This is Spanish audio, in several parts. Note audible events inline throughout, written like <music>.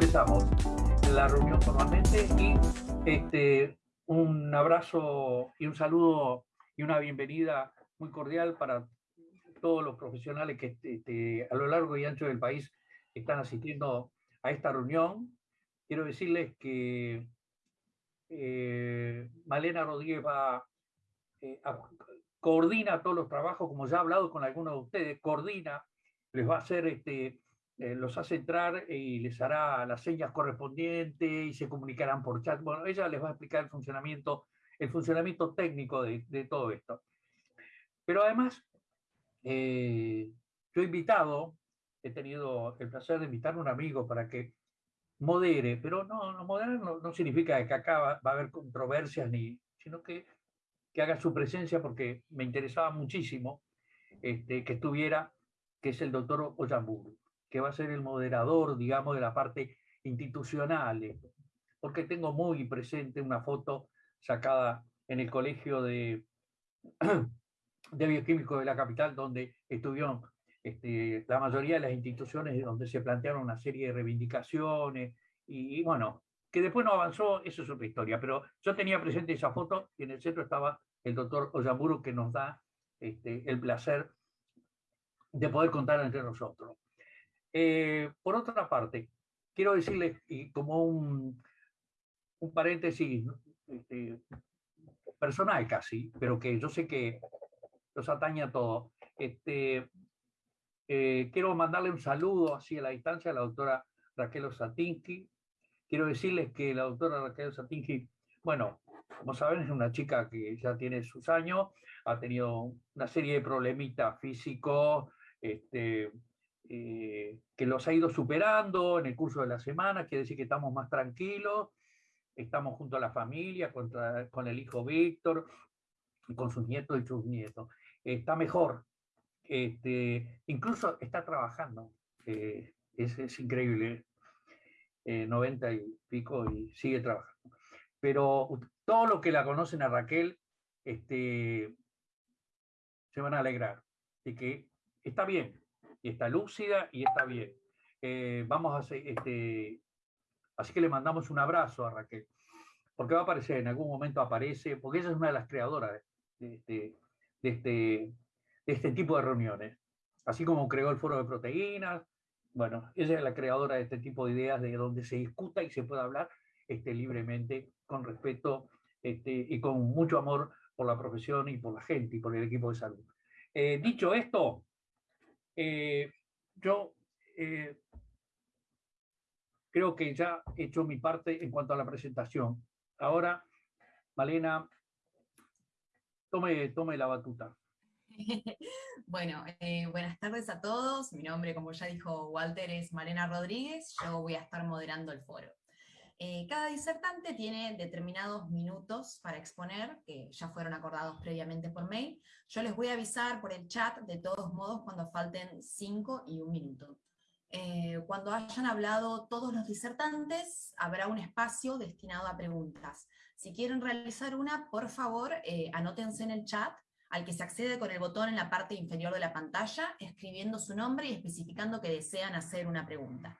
empezamos la reunión formalmente y este, un abrazo y un saludo y una bienvenida muy cordial para todos los profesionales que este, a lo largo y ancho del país están asistiendo a esta reunión. Quiero decirles que eh, Malena Rodríguez eh, coordina todos los trabajos, como ya he hablado con algunos de ustedes, coordina, les va a hacer este, eh, los hace entrar y les hará las señas correspondientes y se comunicarán por chat. Bueno, ella les va a explicar el funcionamiento, el funcionamiento técnico de, todo esto. Pero además, eh, yo he invitado, he tenido el placer de invitar a un amigo para que modere, pero no, no moderar no, significa que acá va, a haber controversias, ni, sino que, que haga su presencia porque me interesaba muchísimo este, que estuviera, que es el doctor Oyamburu que va a ser el moderador, digamos, de la parte institucional, porque tengo muy presente una foto sacada en el colegio de, <clears throat> de bioquímicos de la capital, donde estuvieron este, la mayoría de las instituciones donde se plantearon una serie de reivindicaciones, y, bueno, que después no avanzó, eso es otra historia, pero yo tenía presente esa foto y en el centro estaba el doctor Oyamburu que nos da este, el placer de poder contar entre nosotros. Eh, por otra parte, quiero decirles, y como un, un paréntesis este, personal casi, pero que yo sé que los atañe a todos, este, eh, quiero mandarle un saludo así a la distancia a la doctora Raquel Osatinsky. Quiero decirles que la doctora Raquel Osatinsky, bueno, como saben, es una chica que ya tiene sus años, ha tenido una serie de problemitas físicos, este, eh, que los ha ido superando en el curso de la semana, quiere decir que estamos más tranquilos, estamos junto a la familia, con el hijo Víctor, con sus nietos y sus nietos. Está mejor, este, incluso está trabajando, eh, es, increíble, 90 eh, y pico y sigue trabajando. Pero todo lo que la conocen a Raquel, este, se van a alegrar de que está bien, y está lúcida y está bien. Eh, vamos a hacer, este, así que le mandamos un abrazo a Raquel, porque va a aparecer, en algún momento aparece, porque ella es una de las creadoras de este, de este, de este tipo de reuniones. Así como creó el foro de proteínas, bueno, ella es la creadora de este tipo de ideas de donde se discuta y se pueda hablar este, libremente, con respeto este, y con mucho amor por la profesión y por la gente y por el equipo de salud. Eh, dicho esto, eh, yo eh, creo que ya he hecho mi parte en cuanto a la presentación. Ahora, Malena, tome, la batuta. <laughs> Bueno, eh, buenas tardes a todos. Mi nombre, como ya dijo Walter, es Malena Rodríguez. Yo voy a estar moderando el foro. Eh, cada disertante tiene determinados minutos para exponer, que ya fueron acordados previamente por mail. Yo les voy a avisar por el chat, de todos modos, cuando falten cinco y un minuto. Eh, cuando hayan hablado todos los disertantes, habrá un espacio destinado a preguntas. Si quieren realizar una, por favor, eh, anótense en el chat, al que se accede con el botón en la parte inferior de la pantalla, escribiendo su nombre y especificando que desean hacer una pregunta.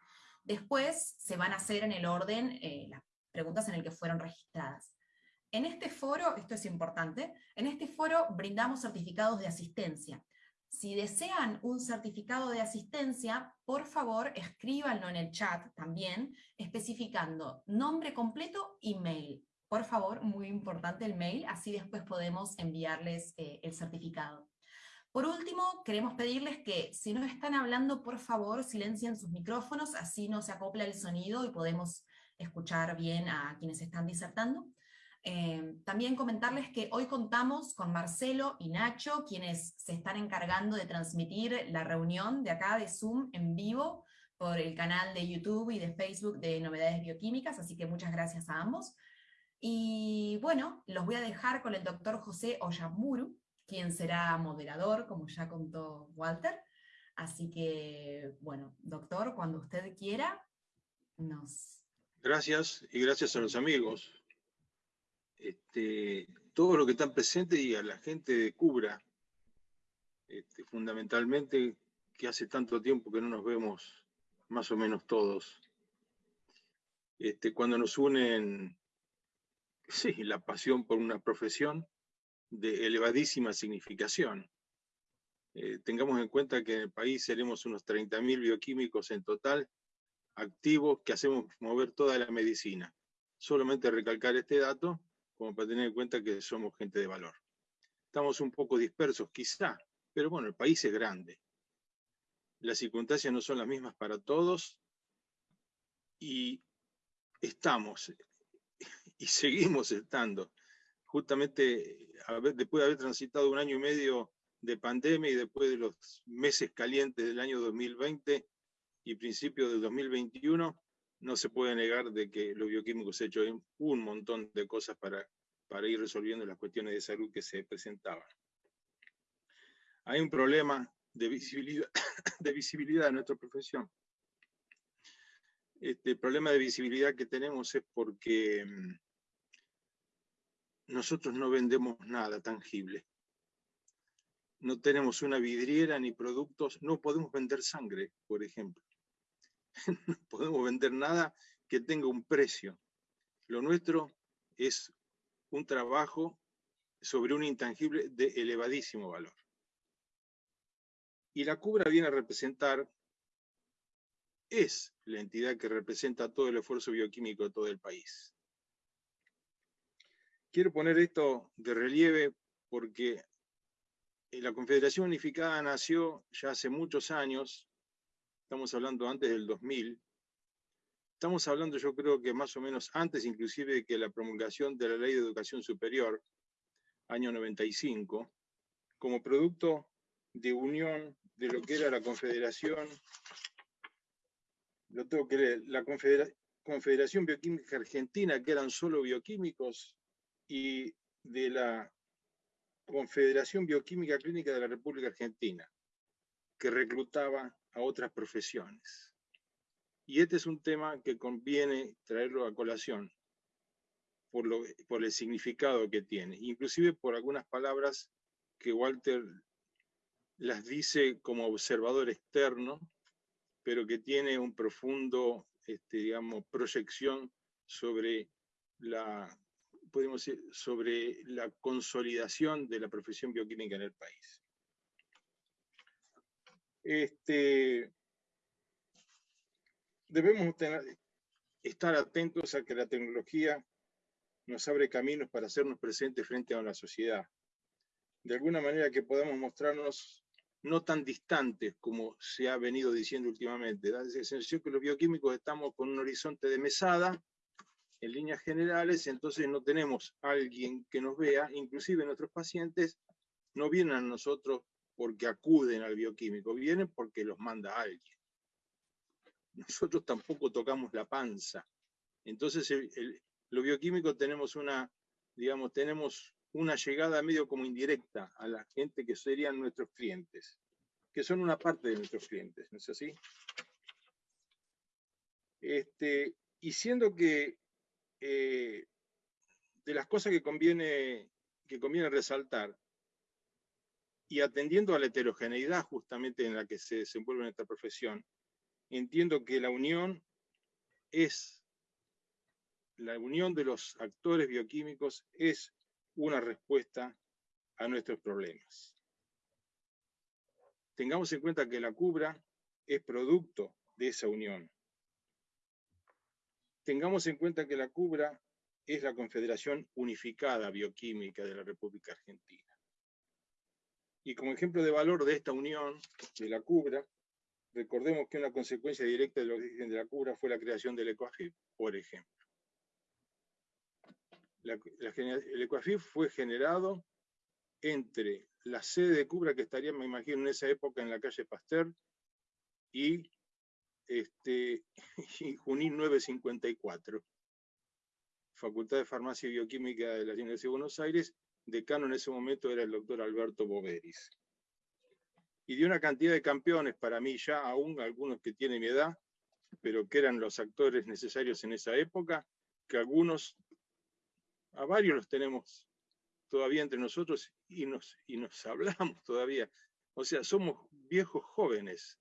Después se van a hacer en el orden eh, las preguntas en el que fueron registradas. En este foro, esto es importante, en este foro brindamos certificados de asistencia. Si desean un certificado de asistencia, por favor escríbanlo en el chat también, especificando nombre completo y mail. Por favor, muy importante el mail, así después podemos enviarles eh, el certificado. Por último, queremos pedirles que si no están hablando, por favor, silencien sus micrófonos, así no se acopla el sonido y podemos escuchar bien a quienes están disertando. Eh, también comentarles que hoy contamos con Marcelo y Nacho, quienes se están encargando de transmitir la reunión de acá de Zoom en vivo por el canal de YouTube y de Facebook de Novedades Bioquímicas, así que muchas gracias a ambos. Y bueno, los voy a dejar con el doctor José Oyamuru, quien será moderador, como ya contó Walter. Así que, bueno, doctor, cuando usted quiera, nos... Gracias, y gracias a los amigos. Este, todo lo que están presentes y a la gente de Cubra, este, fundamentalmente, que hace tanto tiempo que no nos vemos más o menos todos. este, cuando nos unen, <laughs> sí, la pasión por una profesión de elevadísima significación. Eh, tengamos en cuenta que en el país seremos unos 30.000 bioquímicos en total, activos, que hacemos mover toda la medicina. Solamente recalcar este dato, como para tener en cuenta que somos gente de valor. Estamos un poco dispersos quizá, pero bueno, el país es grande. Las circunstancias no son las mismas para todos y estamos <laughs> y seguimos estando. Justamente después de haber transitado un año y medio de pandemia y después de los meses calientes del año 2020 y principios del 2021, no se puede negar de que los bioquímicos han hecho un montón de cosas para, para ir resolviendo las cuestiones de salud que se presentaban. Hay un problema de visibilidad, <coughs> de visibilidad en nuestra profesión. Este problema de visibilidad que tenemos es porque mm, nosotros no vendemos nada tangible. No tenemos una vidriera ni productos, no podemos vender sangre, por ejemplo. <laughs> no podemos vender nada que tenga un precio. Lo nuestro es un trabajo sobre un intangible de elevadísimo valor. Y la Cubra viene a representar, es la entidad que representa todo el esfuerzo bioquímico de todo el país. Quiero poner esto de relieve porque la Confederación Unificada nació ya hace muchos años estamos hablando antes del 2000, estamos hablando yo creo que más o menos antes inclusive de que la promulgación de la Ley de Educación Superior, año 95, como producto de unión de lo que era la Confederación, lo tengo que leer, la Confederación Bioquímica Argentina, que eran solo bioquímicos, y de la Confederación Bioquímica Clínica de la República Argentina, que reclutaba a otras profesiones. Y este es un tema que conviene traerlo a colación por, lo, por el significado que tiene, inclusive por algunas palabras que Walter las dice como observador externo, pero que tiene un profundo, este, digamos, proyección sobre la, podemos decir, sobre la consolidación de la profesión bioquímica en el país. Este, debemos estar atentos a que la tecnología nos abre caminos para hacernos presentes frente a la sociedad. De alguna manera que podamos mostrarnos no tan distantes como se ha venido diciendo últimamente. Da la sensación que los bioquímicos estamos con un horizonte de mesada, en líneas generales, entonces no tenemos alguien que nos vea, inclusive nuestros pacientes no vienen a nosotros porque acuden al bioquímico, vienen porque los manda alguien. Nosotros tampoco tocamos la panza. Entonces, los bioquímicos tenemos una, digamos, tenemos una llegada medio como indirecta a la gente que serían nuestros clientes, que son una parte de nuestros clientes, ¿no es así? Este, y siendo que eh, de las cosas que conviene, que conviene resaltar, y atendiendo a la heterogeneidad justamente en la que se desenvuelve en esta profesión, entiendo que la unión es, la unión de los actores bioquímicos es una respuesta a nuestros problemas. Tengamos en cuenta que la cubra es producto de esa unión. Tengamos en cuenta que la cubra es la Confederación Unificada Bioquímica de la República Argentina. Y como ejemplo de valor de esta unión, de la cubra, recordemos que una consecuencia directa del origen de la cubra fue la creación del ECOAFIP, por ejemplo. el ECOAFIP fue generado entre la sede de Cubra, que estaría, me imagino, en esa época en la calle Pasteur, y, este, <laughs> y Junín 954, Facultad de Farmacia y Bioquímica de la Universidad de Buenos Aires, decano en ese momento era el doctor Alberto Boveris. Y de una cantidad de campeones, para mí ya aún algunos que tienen mi edad, pero que eran los actores necesarios en esa época, que algunos, a varios los tenemos todavía entre nosotros y nos, y nos <laughs> hablamos todavía. O sea, somos viejos jóvenes.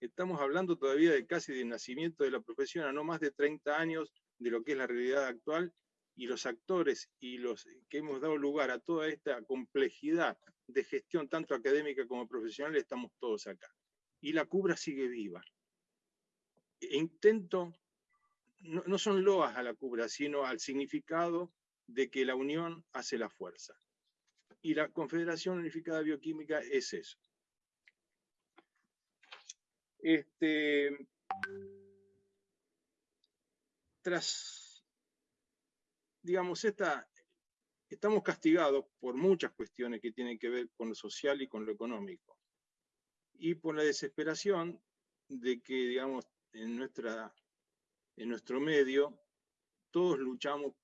Estamos hablando todavía de casi de nacimiento de la profesión, a no más de 30 años de lo que es la realidad actual y los actores y los que hemos dado lugar a toda esta complejidad de gestión, tanto académica como profesional, estamos todos acá. Y la cubra sigue viva. E intento, no, no son loas a la cubra, sino al significado de que la unión hace la fuerza. Y la Confederación Unificada Bioquímica es eso. Este, tras digamos, esta, estamos castigados por muchas cuestiones que tienen que ver con lo social y con lo económico. Y por la desesperación de que, digamos, en, nuestra, en nuestro medio, todos luchamos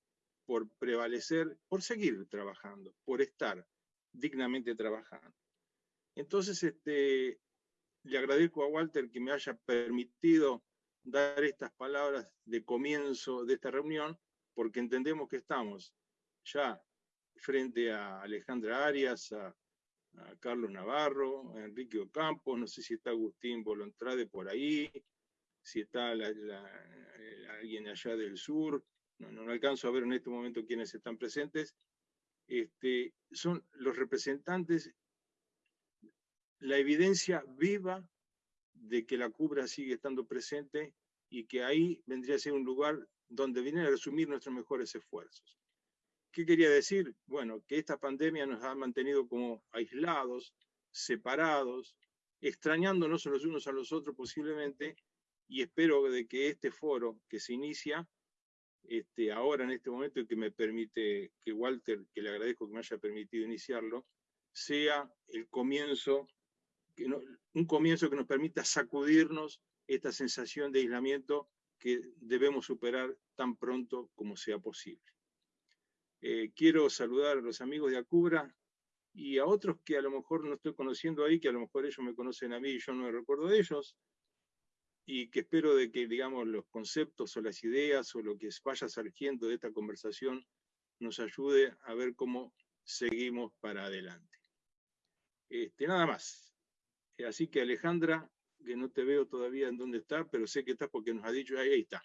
por prevalecer, por seguir trabajando, por estar dignamente trabajando. Entonces, este, le agradezco a Walter que me haya permitido dar estas palabras de comienzo de esta reunión, porque entendemos que estamos ya frente a Alejandra Arias, a, Carlos Navarro, a Enrique Ocampo, no sé si está Agustín Bolontrade por ahí, si está alguien allá del sur, no, no, alcanzo a ver en este momento quiénes están presentes, este, son los representantes, la evidencia viva de que la cubra sigue estando presente y que ahí vendría a ser un lugar donde vienen a resumir nuestros mejores esfuerzos. ¿Qué quería decir? Bueno, que esta pandemia nos ha mantenido como aislados, separados, extrañándonos los unos a los otros posiblemente, y espero de que este foro que se inicia este, ahora en este momento y que me permite, que Walter, que le agradezco que me haya permitido iniciarlo, sea el comienzo, un comienzo que nos permita sacudirnos esta sensación de aislamiento que debemos superar tan pronto como sea posible. Eh, quiero saludar a los amigos de Acubra y a otros que a lo mejor no estoy conociendo ahí, que a lo mejor ellos me conocen a mí y yo no me recuerdo de ellos, y que espero de que, digamos, los conceptos o las ideas o lo que vaya surgiendo de esta conversación nos ayude a ver cómo seguimos para adelante. Este, nada más. Así que Alejandra, que no te veo todavía en dónde está, pero sé que estás porque nos ha dicho, ahí, está.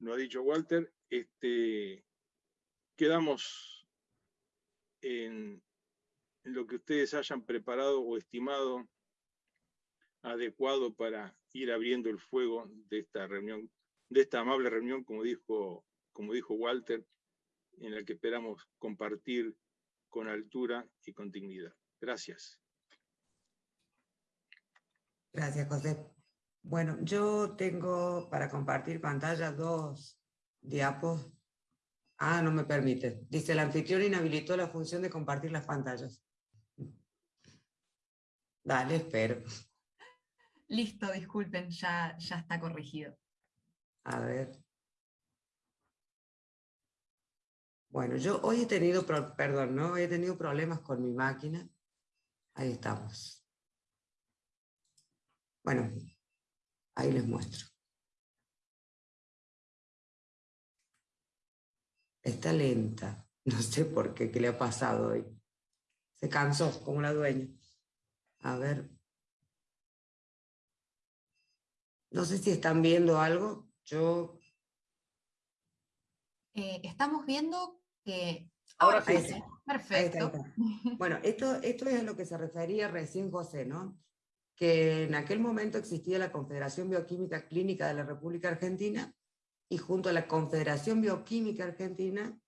Nos ha dicho Walter, este, quedamos en, lo que ustedes hayan preparado o estimado adecuado para ir abriendo el fuego de esta reunión, de esta amable reunión, como dijo, como dijo Walter, en la que esperamos compartir con altura y con dignidad. Gracias. Gracias, José. Bueno, yo tengo para compartir pantalla dos diapos. Ah, no me permite. Dice, el anfitrión inhabilitó la función de compartir las pantallas. Dale, espero. Listo, disculpen, ya, ya está corregido. A ver. Bueno, yo hoy he tenido, perdón, ¿no? He tenido problemas con mi máquina. Ahí estamos. Bueno, ahí les muestro. Está lenta. No sé por qué, qué le ha pasado hoy. Se cansó, como la dueña. A ver. No sé si están viendo algo. Yo... Eh, estamos viendo que... Ahora sí. Perfecto. Bueno, esto, esto es a lo que se refería recién José, ¿no? Que en aquel momento existía la Confederación Bioquímica Clínica de la República Argentina y junto a la Confederación Bioquímica Argentina,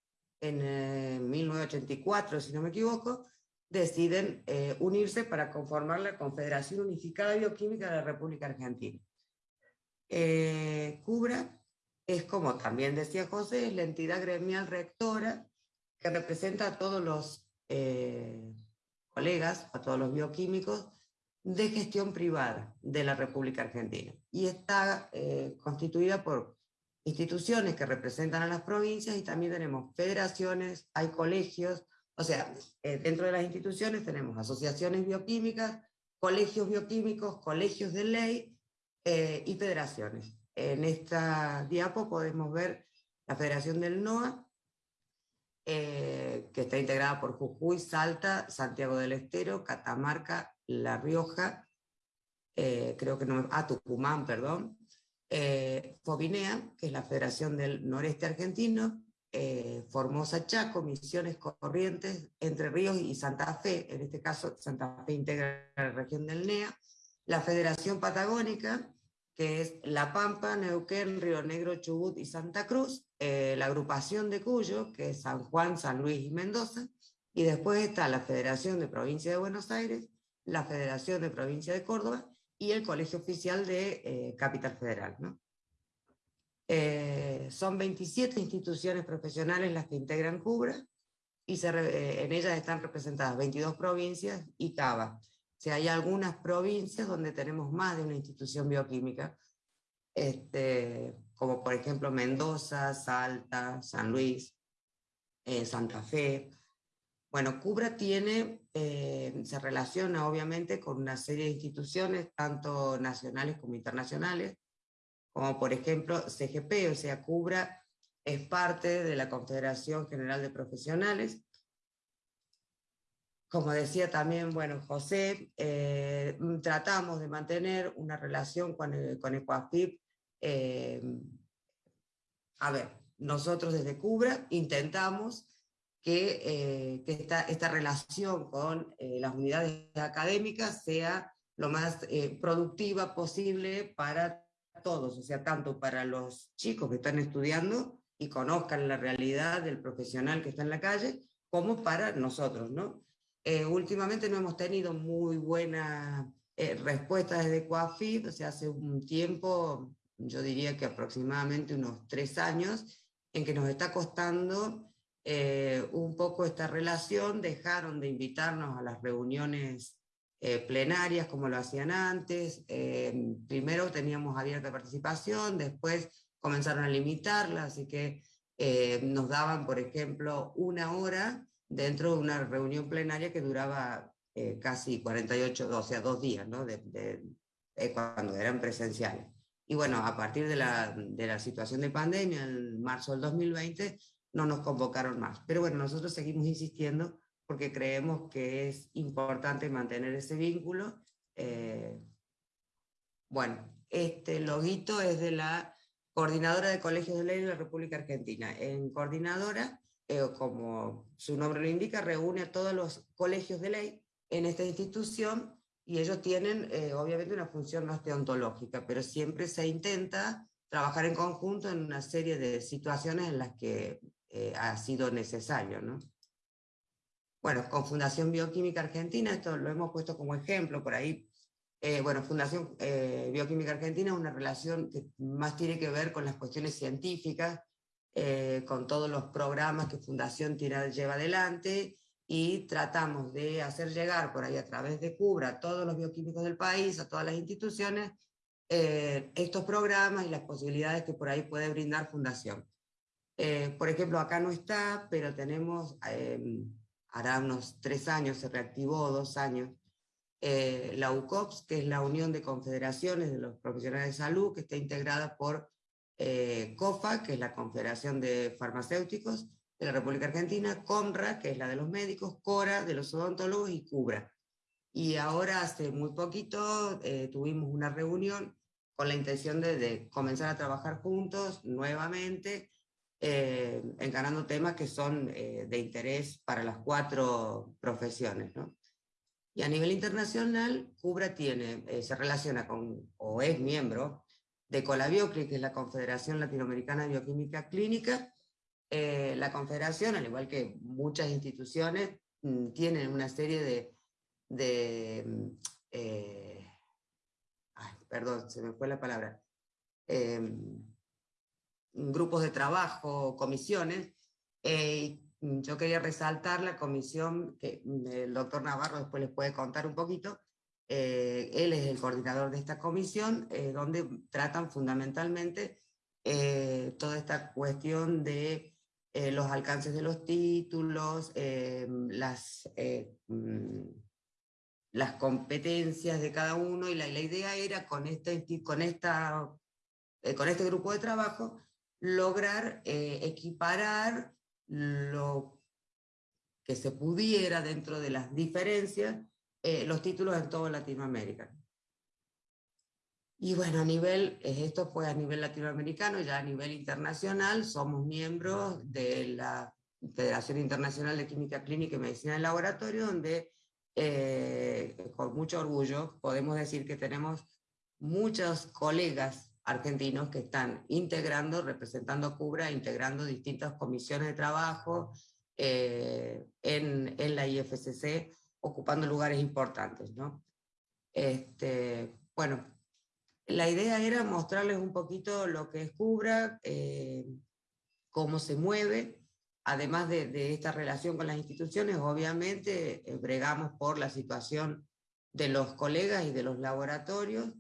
en 1984, eh, si no me equivoco, deciden eh, unirse para conformar la Confederación Unificada Bioquímica de la República Argentina. Eh, CUBRA es, como también decía José, es la entidad gremial rectora que representa a todos los colegas, a todos los bioquímicos de gestión privada de la República Argentina y está eh, constituida por instituciones que representan a las provincias y también tenemos federaciones, hay colegios, o sea, eh, dentro de las instituciones tenemos asociaciones bioquímicas, colegios bioquímicos, colegios de ley eh, y federaciones. En esta diapo podemos ver la Federación del NOA, que está integrada por Jujuy, Salta, Santiago del Estero, Catamarca, la Rioja, eh, creo que no, ah, Tucumán, perdón, eh, Fobinea, que es la Federación del Noreste Argentino, eh, Formosa Chaco, Misiones Corrientes, Entre Ríos y Santa Fe, en este caso Santa Fe integra la región del NEA, la Federación Patagónica, que es La Pampa, Neuquén, Río Negro, Chubut y Santa Cruz, eh, la agrupación de Cuyo, que es San Juan, San Luis y Mendoza, y después está la Federación de Provincia de Buenos Aires, la Federación de Provincia de Córdoba y el Colegio Oficial de eh, Capital Federal. ¿no? Eh, son 27 instituciones profesionales las que integran CUBRA, y en ellas están representadas 22 provincias y CABA si hay algunas provincias donde tenemos más de una institución bioquímica, este, como por ejemplo Mendoza, Salta, San Luis, eh, Santa Fe. Bueno, Cubra tiene, eh, se relaciona obviamente con una serie de instituciones, tanto nacionales como internacionales, como por ejemplo CGP, o sea, Cubra es parte de la Confederación General de Profesionales, como decía también, bueno, José, eh, tratamos de mantener una relación con, el, con Ecuafip. Eh, a ver, nosotros desde Cubra intentamos que, eh, que esta, esta, relación con las unidades académicas sea lo más productiva posible para todos, o sea, tanto para los chicos que están estudiando y conozcan la realidad del profesional que está en la calle, como para nosotros, ¿no? Eh, últimamente no hemos tenido muy buena eh, respuesta desde Coafid, o sea, hace un tiempo, yo diría que aproximadamente unos tres años, en que nos está costando eh, un poco esta relación, dejaron de invitarnos a las reuniones plenarias como lo hacían antes, primero teníamos abierta participación, después comenzaron a limitarla, así que nos daban, por ejemplo, una hora dentro de una reunión plenaria que duraba eh, casi 48, o sea, dos días, ¿no? De, eh, cuando eran presenciales. Y bueno, a partir de la, de la situación de pandemia, en marzo del 2020, no nos convocaron más. Pero bueno, nosotros seguimos insistiendo porque creemos que es importante mantener ese vínculo. Eh, bueno, este loguito es de la Coordinadora de Colegios de Ley de la República Argentina. En coordinadora eh, como su nombre lo indica, reúne a todos los colegios de ley en esta institución y ellos tienen eh, obviamente una función más teontológica, pero siempre se intenta trabajar en conjunto en una serie de situaciones en las que eh, ha sido necesario. ¿no? Bueno, con Fundación Bioquímica Argentina, esto lo hemos puesto como ejemplo por ahí, bueno, Fundación Bioquímica Argentina es una relación que más tiene que ver con las cuestiones científicas, eh, con todos los programas que Fundación Tira lleva adelante y tratamos de hacer llegar por ahí a través de Cubra a todos los bioquímicos del país, a todas las instituciones, eh, estos programas y las posibilidades que por ahí puede brindar Fundación. Eh, por ejemplo, acá no está, pero tenemos, hará unos tres años, se reactivó dos años, la UCOPS, que es la Unión de Confederaciones de los Profesionales de Salud, que está integrada por eh, COFA, que es la Confederación de Farmacéuticos de la República Argentina, CONRA, que es la de los médicos, CORA, de los odontólogos, y CUBRA. Y ahora, hace muy poquito, eh, tuvimos una reunión con la intención de, comenzar a trabajar juntos nuevamente, eh, encarando temas que son de interés para las cuatro profesiones. Y a nivel internacional, CUBRA tiene, se relaciona con, o es miembro de Colabiocri, que es la Confederación Latinoamericana de Bioquímica Clínica. Eh, la Confederación, al igual que muchas instituciones, mm, tienen una serie de, de mm, eh, perdón, se me fue la palabra, em, grupos de trabajo, comisiones, eh, yo quería resaltar la comisión que mm, el doctor Navarro después les puede contar un poquito, eh, él es el coordinador de esta comisión, eh, donde tratan fundamentalmente eh, toda esta cuestión de los alcances de los títulos, las, mm, las competencias de cada uno, y la, la idea era con este, con, esta, con este grupo de trabajo lograr equiparar lo que se pudiera dentro de las diferencias eh, los títulos en toda Latinoamérica. Y bueno, a nivel, eh, esto fue a nivel latinoamericano, ya a nivel internacional, somos miembros de la Federación Internacional de Química Clínica y Medicina del Laboratorio, donde eh, con mucho orgullo podemos decir que tenemos muchos colegas argentinos que están integrando, representando CUBRA, integrando distintas comisiones de trabajo eh, en, en, la IFCC, ocupando lugares importantes. ¿no? Este, bueno, la idea era mostrarles un poquito lo que es CUBRA, eh, cómo se mueve, además de, esta relación con las instituciones, obviamente eh, bregamos por la situación de los colegas y de los laboratorios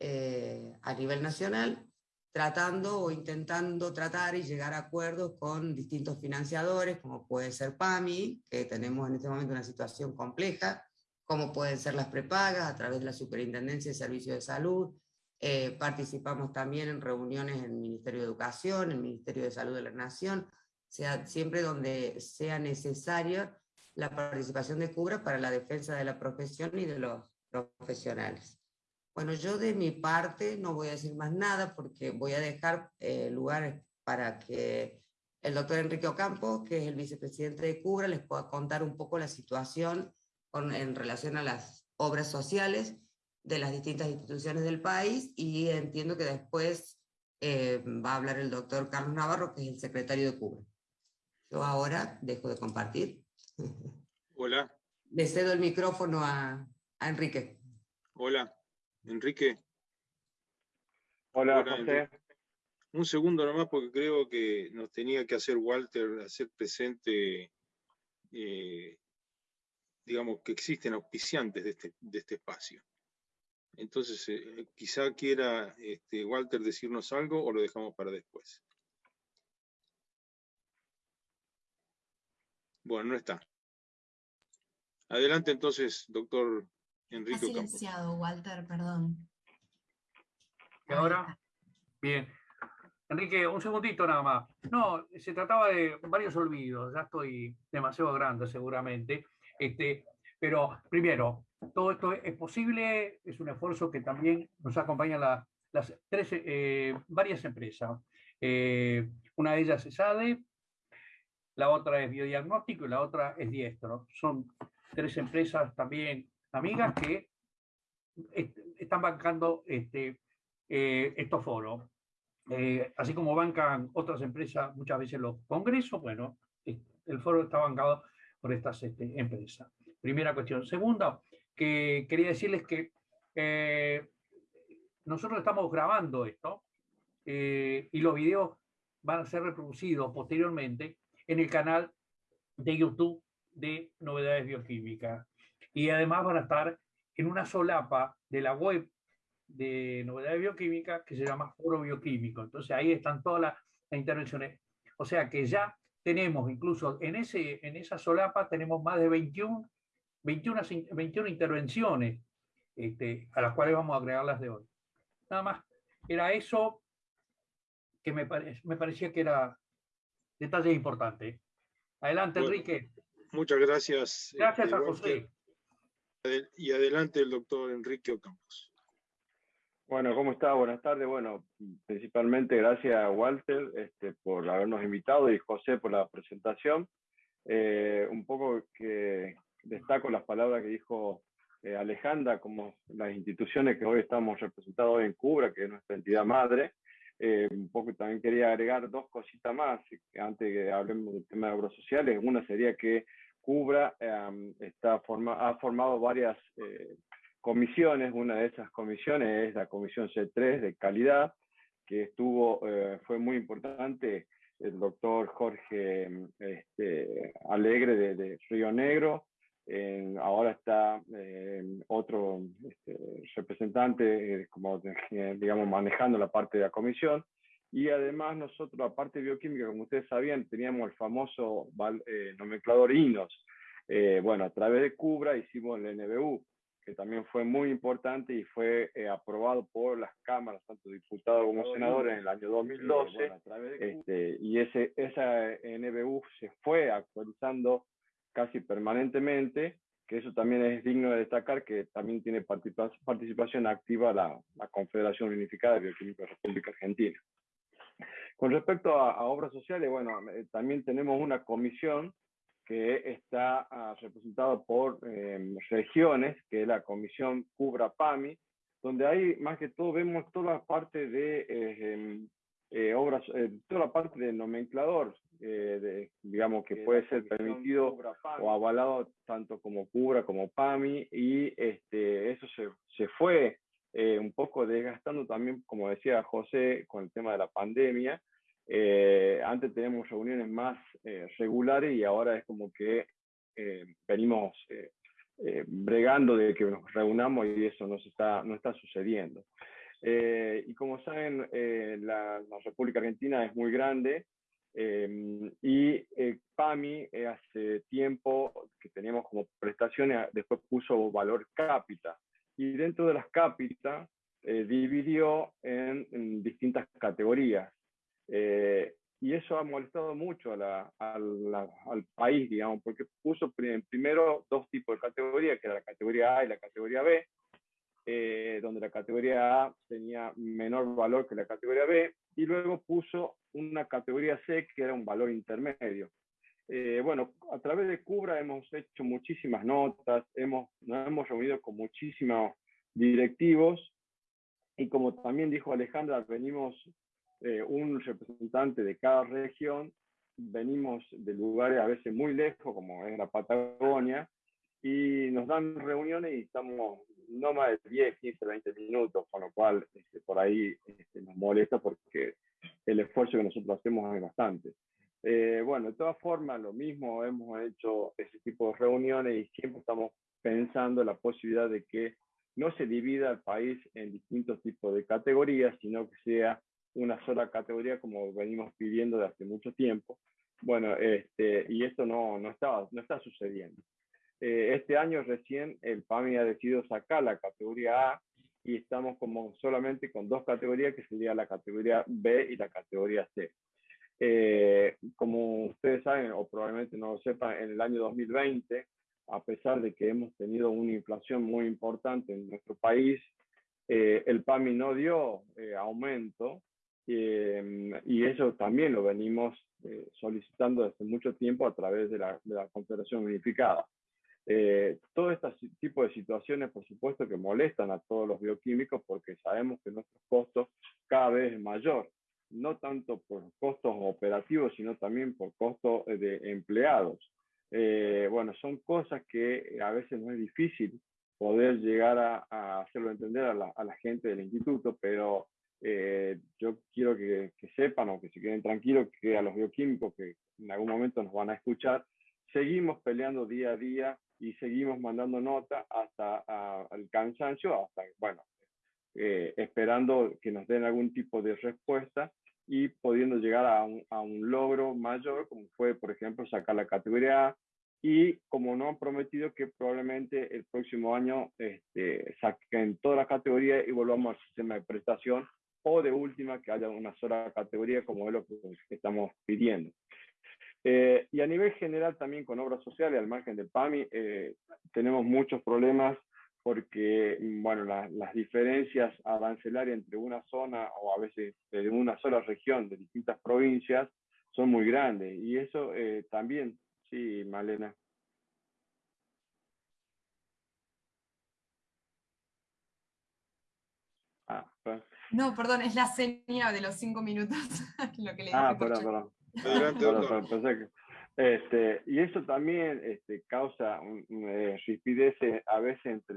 eh, a nivel nacional, tratando o intentando tratar y llegar a acuerdos con distintos financiadores, como puede ser PAMI, que tenemos en este momento una situación compleja, como pueden ser las prepagas a través de la Superintendencia de Servicios de Salud, eh, participamos también en reuniones en el Ministerio de Educación, en el Ministerio de Salud de la Nación, sea, siempre donde sea necesaria la participación de CUBRA para la defensa de la profesión y de los profesionales. Bueno, yo de mi parte no voy a decir más nada porque voy a dejar eh, lugar para que el doctor Enrique Ocampo, que es el vicepresidente de CUBRA, les pueda contar un poco la situación con, en relación a las obras sociales de las distintas instituciones del país y entiendo que después eh, va a hablar el doctor Carlos Navarro, que es el secretario de CUBRA. Yo ahora dejo de compartir. Hola. Le cedo el micrófono a, Enrique. Hola, Enrique. Hola, José. Un segundo nomás porque creo que nos tenía que hacer Walter hacer presente, eh, digamos, que existen auspiciantes de este, de este espacio. Entonces, eh, quizá quiera este, Walter decirnos algo o lo dejamos para después. Bueno, no está. Adelante entonces, doctor Enrique. Está silenciado, Walter, perdón. ¿Y ahora? Bien. Enrique, un segundito nada más. No, se trataba de varios olvidos, ya estoy demasiado grande seguramente. Este, pero primero, todo esto es posible, es un esfuerzo que también nos acompañan las tres, eh, varias empresas. Eh, una de ellas es ADE, la otra es Biodiagnóstico y la otra es Diestro. Son tres empresas también amigas que están bancando este, eh, estos foros. así como bancan otras empresas muchas veces los congresos, bueno, el foro está bancado por estas este, empresas. Primera cuestión. Segunda, que quería decirles que eh, nosotros estamos grabando esto eh, y los videos van a ser reproducidos posteriormente en el canal de YouTube de Novedades Bioquímicas. Y además van a estar en una solapa de la web de Novedades Bioquímicas que se llama Foro Bioquímico. Entonces ahí están todas las, intervenciones. O sea que ya tenemos, incluso en, ese, en esa solapa, tenemos más de 21 21, 21 intervenciones este, a las cuales vamos a agregar de hoy. Nada más, era eso que me, me parecía que era detalle importante. Adelante, Enrique. Muchas gracias. Gracias a José. Y adelante el doctor Enrique Ocampos. Bueno, ¿cómo está? Buenas tardes. Bueno, principalmente gracias a Walter este, por habernos invitado y José por la presentación. Eh, un poco que destaco las palabras que dijo eh, Alejandra, como las instituciones que hoy estamos representados en Cubra, que es nuestra entidad madre. Eh, un poco también quería agregar dos cositas más, antes que hablemos del tema de obras sociales. Una sería que Cubra em, forma, ha formado varias eh, comisiones. Una de esas comisiones es la Comisión C3 de calidad, que estuvo, fue muy importante el doctor Jorge este, Alegre de, Río Negro, ahora está eh, otro este, representante, eh, como eh, digamos, manejando la parte de la comisión. Y además nosotros, la parte bioquímica, como ustedes sabían, teníamos el famoso nomenclador INOS. bueno, a través de CUBRA hicimos el NBU, que también fue muy importante y fue aprobado por las cámaras, tanto diputados como senadores, en el año 2012. este, y ese, esa NBU se fue actualizando casi permanentemente que eso también es digno de destacar, que también tiene participación activa la, Confederación Unificada de Bioquímicos de la República Argentina. Con respecto a, obras sociales, bueno, eh, también tenemos una comisión que está ah, representada por em, regiones, que es la comisión Cubra-PAMI, donde hay más que todo, vemos toda la parte de eh, em, eh, obras, toda la parte del nomenclador, de, digamos que puede ser permitido o avalado tanto como Cubra como PAMI, y este, eso se, se fue un poco desgastando también, como decía José, con el tema de la pandemia, eh, antes teníamos reuniones más eh, regulares y ahora es como que eh, venimos bregando de que nos reunamos y eso no, está, no está sucediendo. y como saben, la, República Argentina es muy grande y PAMI hace tiempo que teníamos como prestaciones, después puso valor cápita y dentro de las cápitas dividió en distintas categorías. Eh, y eso ha molestado mucho al país, digamos, porque puso primero dos tipos de categorías, que era la categoría A y la categoría B, eh, donde la categoría A tenía menor valor que la categoría B, y luego puso una categoría C que era un valor intermedio. Eh, bueno, a través de Cubra hemos hecho muchísimas notas, hemos, nos hemos reunido con muchísimos directivos, y como también dijo Alejandra, venimos eh, un representante de cada región, venimos de lugares a veces muy lejos, como es la Patagonia, y nos dan reuniones y estamos no más de 10, 15, 20 minutos, con lo cual este, por ahí este, nos molesta porque el esfuerzo que nosotros hacemos es bastante. Eh, bueno, de todas formas, lo mismo, hemos hecho ese tipo de reuniones y siempre estamos pensando la posibilidad de que no se divida el país en distintos tipos de categorías, sino que sea una sola categoría como venimos pidiendo de hace mucho tiempo. Bueno, este, y esto no, no, está, no está sucediendo. Eh, este año recién el PAMI ha decidido sacar la categoría A y estamos como solamente con dos categorías, que sería la categoría B y la categoría C. Eh, como ustedes saben, o probablemente no lo sepan, en el año 2020, a pesar de que hemos tenido una inflación muy importante en nuestro país, eh, el PAMI no dio aumento Em, y eso también lo venimos eh, solicitando desde mucho tiempo a través de la, de la Confederación Unificada. Eh, todo este tipo de situaciones, por supuesto, que molestan a todos los bioquímicos porque sabemos que nuestros costos cada vez es mayor, no tanto por costos operativos, sino también por costos eh, de empleados. Eh, bueno, son cosas que a veces no es difícil poder llegar a, a hacerlo entender a la, a la gente del instituto, pero eh, yo quiero que, sepan o que se queden tranquilos que a los bioquímicos que en algún momento nos van a escuchar, seguimos peleando día a día y seguimos mandando nota hasta el cansancio, hasta, bueno, eh, esperando que nos den algún tipo de respuesta y pudiendo llegar a un, a un, logro mayor, como fue, por ejemplo, sacar la categoría A, y como no han prometido que probablemente el próximo año este, saquen toda la categoría y volvamos al sistema de prestación o de última que haya una sola categoría como es lo que estamos pidiendo. Eh, y a nivel general también con obras sociales, al margen del PAMI, eh, tenemos muchos problemas porque, bueno, las diferencias arancelarias entre una zona o a veces de una sola región de distintas provincias son muy grandes. Y eso eh, también, sí, Malena. Ah. No, perdón, es la señal de los cinco minutos. <laughs> lo que le ah, perdón, perdón. Adelante, este, y eso también este, causa un, eh, a veces entre,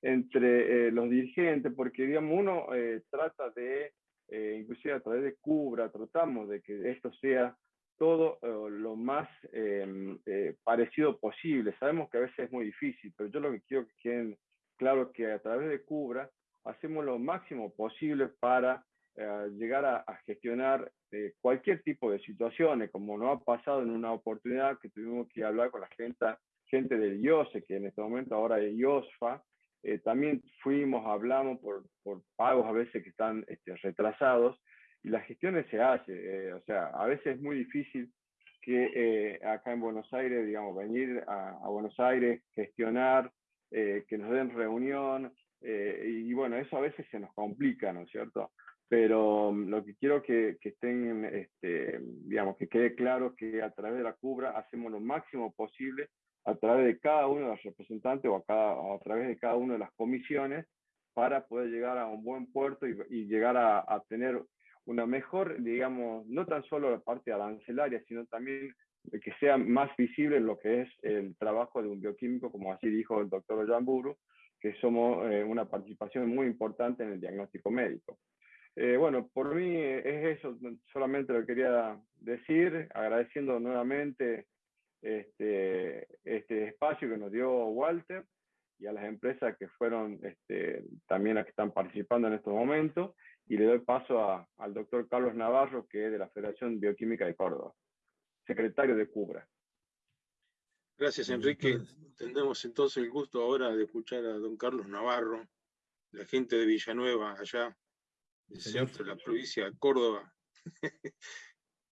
entre eh, los dirigentes, porque digamos, uno eh, trata de, eh, inclusive a través de Cubra, tratamos de que esto sea todo lo más em, parecido posible. Sabemos que a veces es muy difícil, pero yo lo que quiero que queden claro que a través de Cubra hacemos lo máximo posible para eh, llegar a, gestionar eh, cualquier tipo de situaciones, como nos ha pasado en una oportunidad que tuvimos que hablar con la gente, gente del IOSE, que en este momento ahora es IOSFA, eh, también fuimos, hablamos por, pagos a veces que están este, retrasados, y las gestiones se hacen, o sea, a veces es muy difícil que acá en Buenos Aires, digamos, venir a, Buenos Aires, gestionar, que nos den reunión, y bueno, eso a veces se nos complica, ¿no es cierto? Pero mm, lo que quiero que, que estén, este, digamos, que quede claro que a través de la CUBRA hacemos lo máximo posible a través de cada uno de los representantes o a, cada, a través de cada una de las comisiones para poder llegar a un buen puerto y, llegar a, a, tener una mejor, digamos, no tan solo la parte arancelaria, sino también que sea más visible lo que es el trabajo de un bioquímico, como así dijo el doctor Jamburu, que somos eh, una participación muy importante en el diagnóstico médico. Eh, bueno, por mí es eso, solamente lo quería decir, agradeciendo nuevamente este, este espacio que nos dio Walter y a las empresas que fueron este, también las que están participando en estos momentos, y le doy paso al doctor Carlos Navarro, que es de la Federación Bioquímica de Córdoba, secretario de CUBRA. Gracias, Enrique. Tendremos entonces el gusto ahora de escuchar a don Carlos Navarro, la gente de Villanueva, allá el centro de la provincia de Córdoba, <laughs>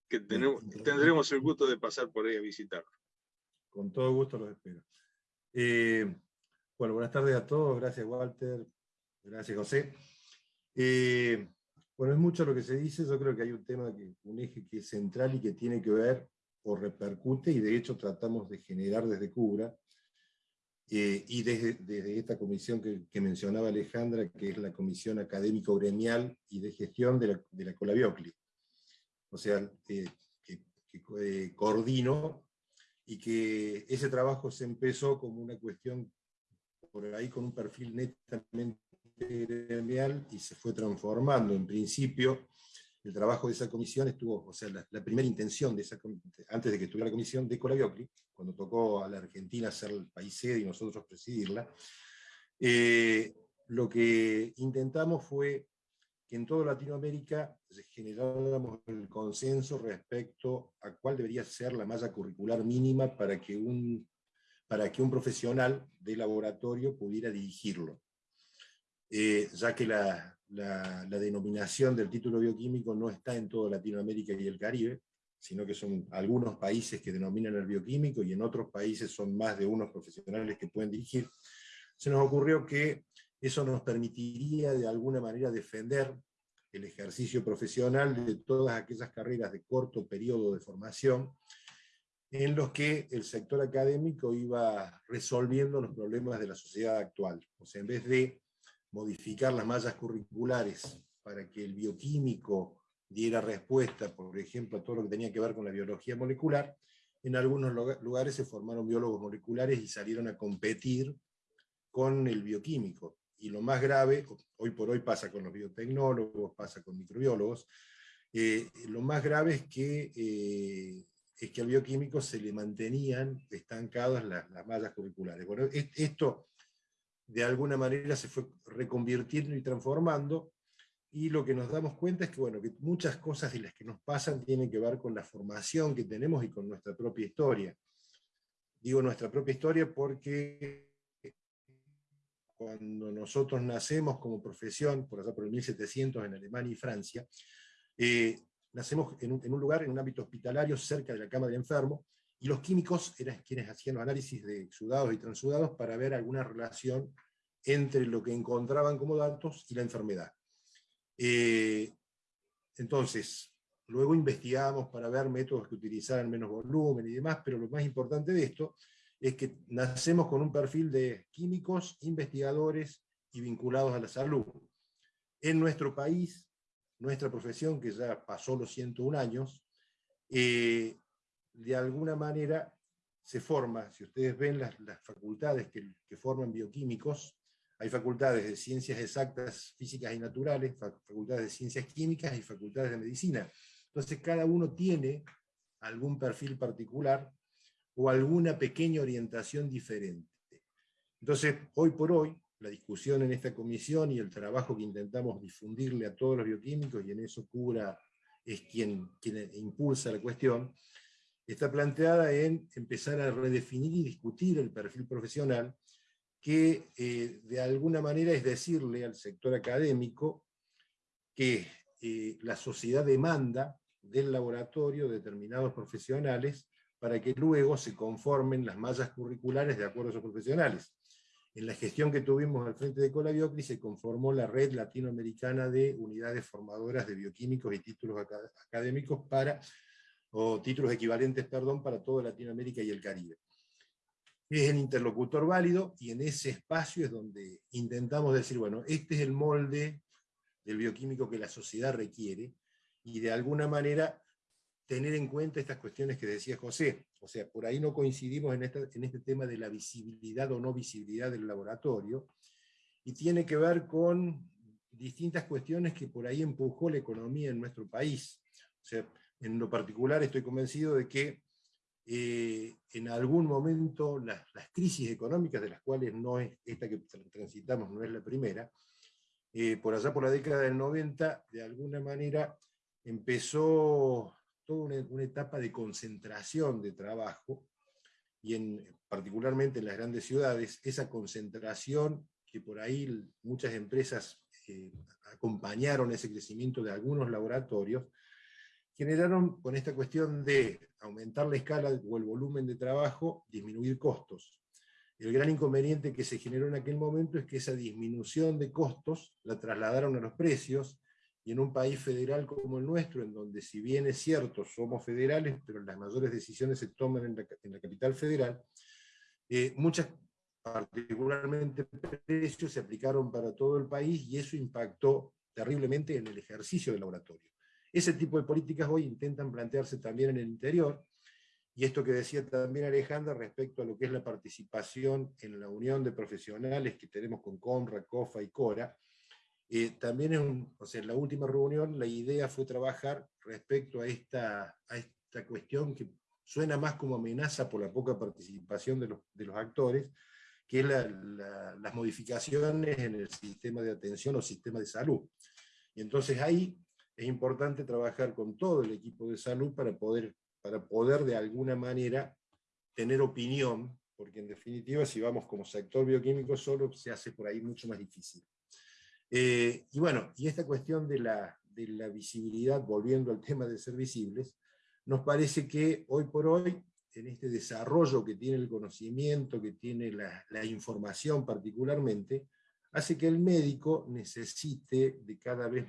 que tenemos, tendremos el gusto de pasar por ahí a visitarlo. Con todo gusto los espero. Eh, bueno, buenas tardes a todos, gracias Walter, gracias José. Eh, bueno, es mucho lo que se dice, yo creo que hay un tema, que, un eje que es central y que tiene que ver o repercute, y de hecho tratamos de generar desde Cubra, eh, y desde, esta comisión que, mencionaba Alejandra, que es la Comisión Académico-Gremial y de Gestión de la, de la Colabiocli. O sea, eh, que, eh, coordino y que ese trabajo se empezó como una cuestión por ahí con un perfil netamente gremial y se fue transformando. En principio, el trabajo de esa comisión estuvo, o sea, la, primera intención de esa, antes de que estuviera la comisión de Colabiocli, cuando tocó a la Argentina ser el país sede y nosotros presidirla, eh, lo que intentamos fue que en toda Latinoamérica generáramos el consenso respecto a cuál debería ser la malla curricular mínima para que un, para que un profesional de laboratorio pudiera dirigirlo. Eh, ya que la, la, denominación del título bioquímico no está en toda Latinoamérica y el Caribe, sino que son algunos países que denominan el bioquímico y en otros países son más de unos profesionales que pueden dirigir, se nos ocurrió que eso nos permitiría de alguna manera defender el ejercicio profesional de todas aquellas carreras de corto periodo de formación en los que el sector académico iba resolviendo los problemas de la sociedad actual. O sea, en vez de modificar las mallas curriculares para que el bioquímico diera respuesta, por ejemplo, a todo lo que tenía que ver con la biología molecular, en algunos lugares se formaron biólogos moleculares y salieron a competir con el bioquímico. Y lo más grave, hoy por hoy pasa con los biotecnólogos, pasa con microbiólogos, eh, lo más grave es que, eh, es que al bioquímico se le mantenían estancadas las, las mallas curriculares. Bueno, esto de alguna manera se fue reconvirtiendo y transformando, y lo que nos damos cuenta es que, bueno, que muchas cosas de las que nos pasan tienen que ver con la formación que tenemos y con nuestra propia historia. Digo nuestra propia historia porque cuando nosotros nacemos como profesión, por allá por el 1700 en Alemania y Francia, eh, nacemos en un, en un, lugar, en un ámbito hospitalario, cerca de la cama del enfermo, y los químicos eran quienes hacían los análisis de exudados y transudados para ver alguna relación entre lo que encontraban como datos y la enfermedad. Eh, entonces, luego investigamos para ver métodos que utilizaran menos volumen y demás, pero lo más importante de esto es que nacemos con un perfil de químicos, investigadores y vinculados a la salud. En nuestro país, nuestra profesión, que ya pasó los 101 años, eh, de alguna manera se forma, si ustedes ven las, facultades que, forman bioquímicos, hay facultades de ciencias exactas, físicas y naturales, facultades de ciencias químicas y facultades de medicina. Entonces cada uno tiene algún perfil particular o alguna pequeña orientación diferente. Entonces, hoy por hoy, la discusión en esta comisión y el trabajo que intentamos difundirle a todos los bioquímicos, y en eso Cura es quien, quien impulsa la cuestión, está planteada en empezar a redefinir y discutir el perfil profesional, que eh, de alguna manera es decirle al sector académico que eh, la sociedad demanda del laboratorio determinados profesionales para que luego se conformen las mallas curriculares de acuerdo a esos profesionales. En la gestión que tuvimos al frente de Colabiocri se conformó la red latinoamericana de unidades formadoras de bioquímicos y títulos académicos para, o títulos equivalentes, perdón, para toda Latinoamérica y el Caribe. Es el interlocutor válido y en ese espacio es donde intentamos decir, bueno, este es el molde del bioquímico que la sociedad requiere y de alguna manera tener en cuenta estas cuestiones que decía José. O sea, por ahí no coincidimos en, en este tema de la visibilidad o no visibilidad del laboratorio, y tiene que ver con distintas cuestiones que por ahí empujó la economía en nuestro país. O sea, en lo particular estoy convencido de que eh, en algún momento las, las, crisis económicas, de las cuales no es esta que transitamos, no es la primera, eh, por allá por la década del 90, de alguna manera empezó toda una, etapa de concentración de trabajo, y en, particularmente en las grandes ciudades, esa concentración que por ahí muchas empresas eh, acompañaron ese crecimiento de algunos laboratorios, generaron con esta cuestión de aumentar la escala o el volumen de trabajo, disminuir costos. El gran inconveniente que se generó en aquel momento es que esa disminución de costos la trasladaron a los precios, y en un país federal como el nuestro, en donde si bien es cierto, somos federales, pero las mayores decisiones se toman en la, capital federal, eh, muchas, particularmente precios, se aplicaron para todo el país y eso impactó terriblemente en el ejercicio del laboratorio. Ese tipo de políticas hoy intentan plantearse también en el interior, y esto que decía también Alejandra respecto a lo que es la participación en la unión de profesionales que tenemos con COMRA, COFA y CORA, eh, también en, o sea, en la última reunión la idea fue trabajar respecto a esta, a esta cuestión que suena más como amenaza por la poca participación de los, de los actores, que es la, las modificaciones en el sistema de atención o sistema de salud. Entonces ahí es importante trabajar con todo el equipo de salud para poder, para poder de alguna manera tener opinión, porque en definitiva si vamos como sector bioquímico solo se hace por ahí mucho más difícil. Eh, y bueno, y esta cuestión de la, de la visibilidad, volviendo al tema de ser visibles, nos parece que hoy por hoy, en este desarrollo que tiene el conocimiento, que tiene la, la información particularmente, hace que el médico necesite de cada vez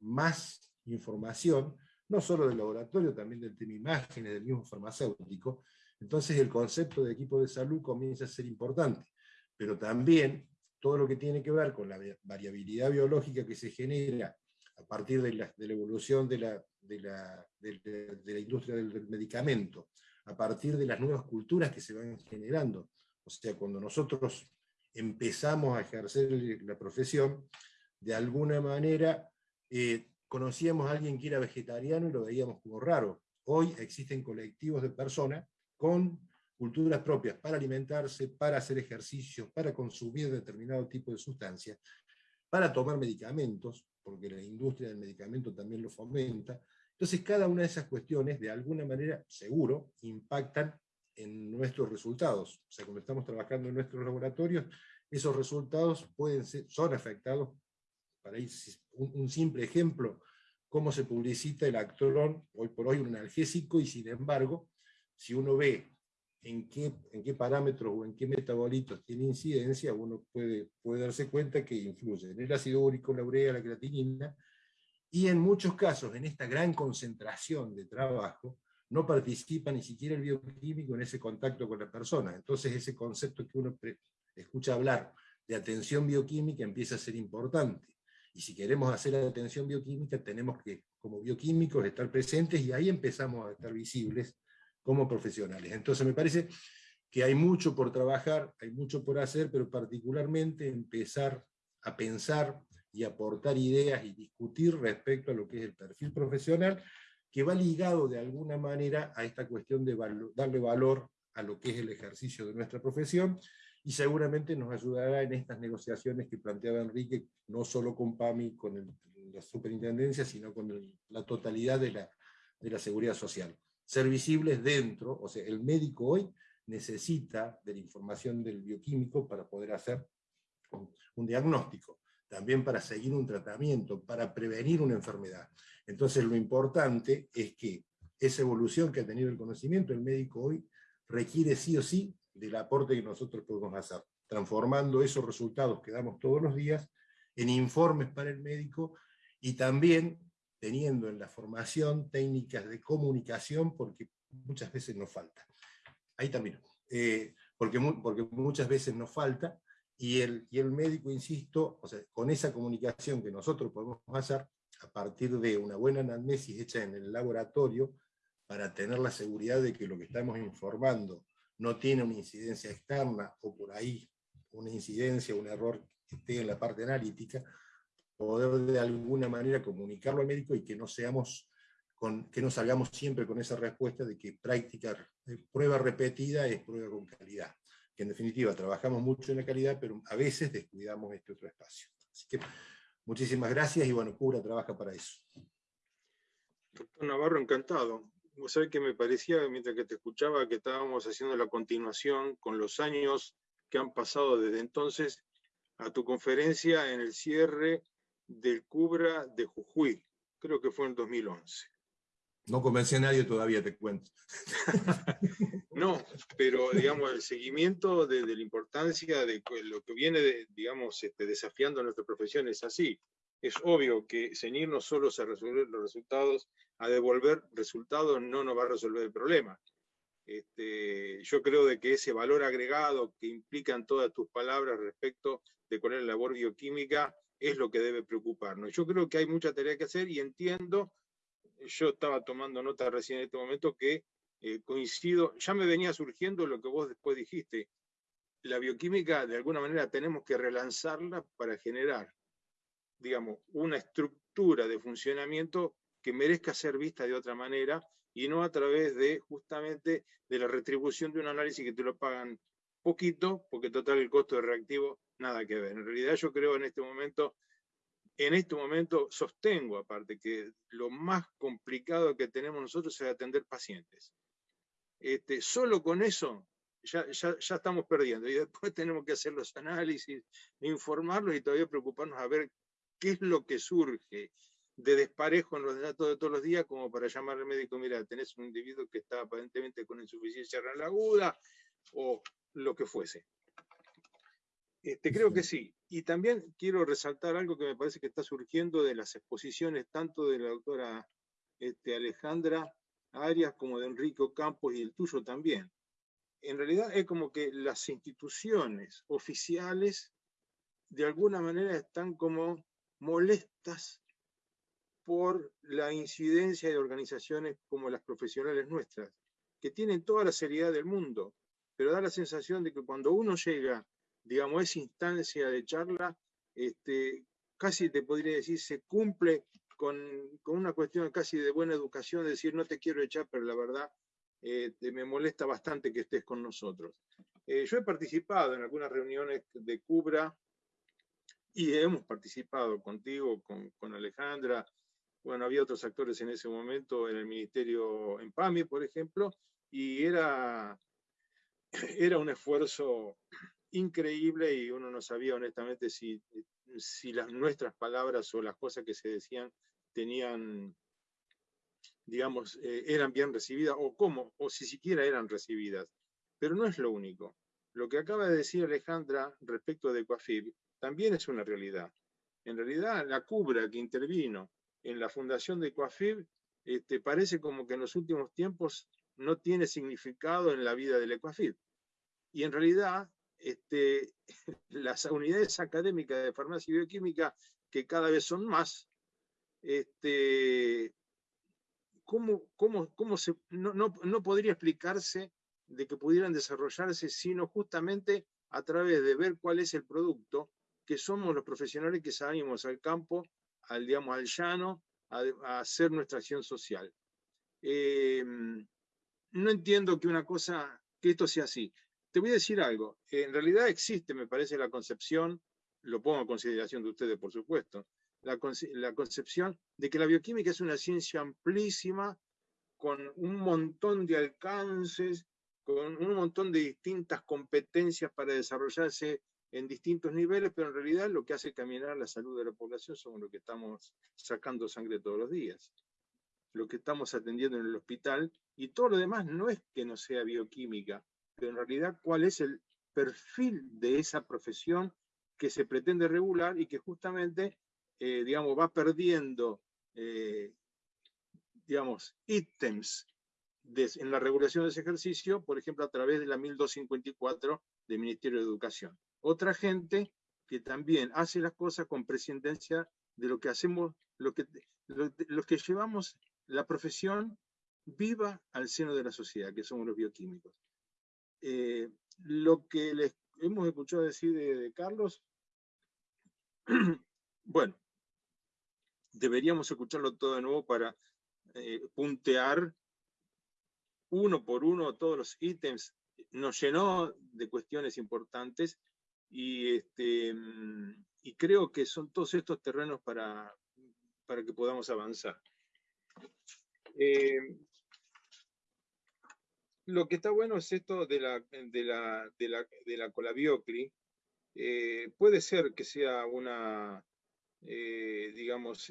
más información, no solo del laboratorio, también tema imágenes, del mismo farmacéutico. Entonces el concepto de equipo de salud comienza a ser importante, pero también todo lo que tiene que ver con la variabilidad biológica que se genera a partir de la, evolución de la, de, la, industria del medicamento, a partir de las nuevas culturas que se van generando. O sea, cuando nosotros empezamos a ejercer la profesión, de alguna manera eh, conocíamos a alguien que era vegetariano y lo veíamos como raro. Hoy existen colectivos de personas con culturas propias para alimentarse, para hacer ejercicios, para consumir determinado tipo de sustancias, para tomar medicamentos, porque la industria del medicamento también lo fomenta. Entonces, cada una de esas cuestiones, de alguna manera, seguro, impactan en nuestros resultados. O sea, cuando estamos trabajando en nuestros laboratorios, esos resultados pueden ser, son afectados, para un, simple ejemplo, cómo se publicita el actolón, hoy por hoy un analgésico, y sin embargo, si uno ve en qué, en qué parámetros o en qué metabolitos tiene incidencia, uno puede, puede darse cuenta que influye en el ácido úrico, la urea, la creatinina, y en muchos casos, en esta gran concentración de trabajo, no participa ni siquiera el bioquímico en ese contacto con la persona. Entonces ese concepto que uno escucha hablar de atención bioquímica empieza a ser importante. Y si queremos hacer atención bioquímica, tenemos que, como bioquímicos, estar presentes y ahí empezamos a estar visibles como profesionales. Entonces me parece que hay mucho por trabajar, hay mucho por hacer, pero particularmente empezar a pensar y aportar ideas y discutir respecto a lo que es el perfil profesional, que va ligado de alguna manera a esta cuestión de darle valor a lo que es el ejercicio de nuestra profesión, y seguramente nos ayudará en estas negociaciones que planteaba Enrique, no solo con PAMI, con la superintendencia, sino con la totalidad de la, de la seguridad social ser visibles dentro, o sea, el médico hoy necesita de la información del bioquímico para poder hacer un, diagnóstico. también para seguir un tratamiento, para prevenir una enfermedad. Entonces lo importante es que esa evolución que ha tenido el conocimiento, el médico hoy requiere sí o sí del aporte que nosotros podemos hacer, transformando esos resultados que damos todos los días en informes para el médico y también teniendo en la formación técnicas de comunicación, porque muchas veces nos falta. Ahí también, eh, porque, porque muchas veces nos falta, y el, y el médico, insisto, o sea, con esa comunicación que nosotros podemos hacer, a partir de una buena anamnesis hecha en el laboratorio, para tener la seguridad de que lo que estamos informando no tiene una incidencia externa, o por ahí una incidencia, un error que esté en la parte analítica, poder de alguna manera comunicarlo al médico y que no seamos con, que no salgamos siempre con esa respuesta de que práctica, prueba repetida es prueba con calidad. Que en definitiva trabajamos mucho en la calidad, pero a veces descuidamos este otro espacio. Así que muchísimas gracias y bueno, Cura trabaja para eso. Doctor Navarro, encantado. Vos sabés que me parecía, mientras que te escuchaba, que estábamos haciendo la continuación con los años que han pasado desde entonces a tu conferencia en el cierre del Cubra de Jujuy, creo que fue en 2011. No convencí a nadie todavía, te cuento. <laughs> no, pero digamos, el seguimiento de, la importancia de lo que viene, digamos, este, desafiando a nuestra profesión es así. Es obvio que ceñirnos solo a resolver los resultados, a devolver resultados, no nos va a resolver el problema. Este, yo creo de que ese valor agregado que implican todas tus palabras respecto de cuál es la labor bioquímica es lo que debe preocuparnos. Yo creo que hay mucha tarea que hacer y entiendo, yo estaba tomando nota recién en este momento que eh, coincido, ya me venía surgiendo lo que vos después dijiste, la bioquímica de alguna manera tenemos que relanzarla para generar, digamos, una estructura de funcionamiento que merezca ser vista de otra manera y no a través de justamente de la retribución de un análisis que te lo pagan poquito, porque total el costo de reactivo nada que ver. En realidad yo creo en este momento, en este momento sostengo aparte que lo más complicado que tenemos nosotros es atender pacientes. Este, solo con eso ya, ya, ya, estamos perdiendo y después <laughs> tenemos que hacer los análisis, informarlos y todavía preocuparnos a ver qué es lo que surge de desparejo en los datos de todos los días como para llamar al médico, mira, tenés un individuo que está aparentemente con insuficiencia renal aguda o lo que fuese. Este, creo que sí. Y también quiero resaltar algo que me parece que está surgiendo de las exposiciones tanto de la doctora este, Alejandra Arias como de Enrico Campos y el tuyo también. En realidad es como que las instituciones oficiales de alguna manera están como molestas por la incidencia de organizaciones como las profesionales nuestras, que tienen toda la seriedad del mundo, pero da la sensación de que cuando uno llega digamos, esa instancia de charla, este, casi te podría decir, se cumple con, una cuestión casi de buena educación, decir, no te quiero echar, pero la verdad eh, me molesta bastante que estés con nosotros. Eh, yo he participado en algunas reuniones de Cubra y hemos participado contigo, con, con Alejandra, bueno, había otros actores en ese momento en el Ministerio, en PAMI, por ejemplo, y era, <clears throat> era un esfuerzo increíble y uno no sabía honestamente si, si las nuestras palabras o las cosas que se decían tenían, digamos, eh, eran bien recibidas o cómo, o si siquiera eran recibidas. Pero no es lo único. Lo que acaba de decir Alejandra respecto de Coafib también es una realidad. En realidad, la cubra que intervino en la fundación de Coafib este, parece como que en los últimos tiempos no tiene significado en la vida del Ecoafib. Y en realidad este, <laughs> las unidades académicas de farmacia y bioquímica, que cada vez son más, este, ¿cómo, cómo, cómo se, no, no, no podría explicarse de que pudieran desarrollarse, sino justamente a través de ver cuál es el producto, que somos los profesionales que salimos al campo, al, digamos, al llano, a, hacer nuestra acción social. Em, no entiendo que una cosa, que esto sea así te voy a decir algo. En realidad existe, me parece, la concepción, lo pongo a consideración de ustedes, por supuesto, la, concepción de que la bioquímica es una ciencia amplísima, con un montón de alcances, con un montón de distintas competencias para desarrollarse en distintos niveles, pero en realidad lo que hace caminar la salud de la población son lo que estamos sacando sangre todos los días, lo que estamos atendiendo en el hospital, y todo lo demás no es que no sea bioquímica, pero en realidad cuál es el perfil de esa profesión que se pretende regular y que justamente, eh, digamos, va perdiendo, eh, digamos, ítems en la regulación de ese ejercicio, por ejemplo, a través de la 1254 del Ministerio de Educación. Otra gente que también hace las cosas con prescindencia de lo que hacemos, lo que, lo, que llevamos la profesión viva al seno de la sociedad, que somos los bioquímicos. Eh, lo que les hemos escuchado decir de, Carlos, <clears throat> bueno, deberíamos escucharlo todo de nuevo para eh, puntear uno por uno todos los ítems. Nos llenó de cuestiones importantes y, este, y creo que son todos estos terrenos para, para que podamos avanzar. Eh, lo que está bueno es esto de la, de la, de la, de la colabiocli. Eh, puede ser que sea una, eh, digamos,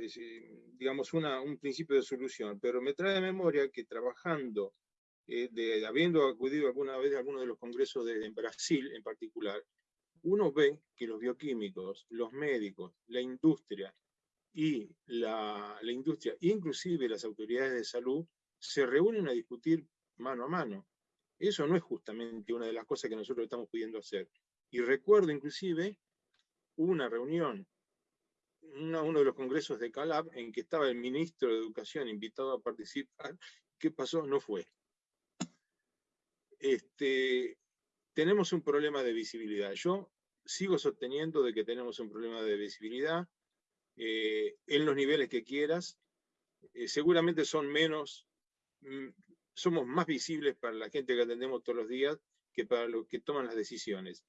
digamos una, un principio de solución, pero me trae de memoria que trabajando, de, habiendo acudido alguna vez a alguno de los congresos de, en Brasil en particular, uno ve que los bioquímicos, los médicos, la industria y la, industria, inclusive las autoridades de salud, se reúnen a discutir mano a mano. Eso no es justamente una de las cosas que nosotros estamos pudiendo hacer. Y recuerdo inclusive una reunión, uno de los congresos de Calab, en que estaba el ministro de Educación invitado a participar. ¿Qué pasó? No fue. Este, tenemos un problema de visibilidad. Yo sigo sosteniendo de que tenemos un problema de visibilidad eh, en los niveles que quieras. Eh, seguramente son menos, mm, somos más visibles para la gente que atendemos todos los días que para los que toman las decisiones.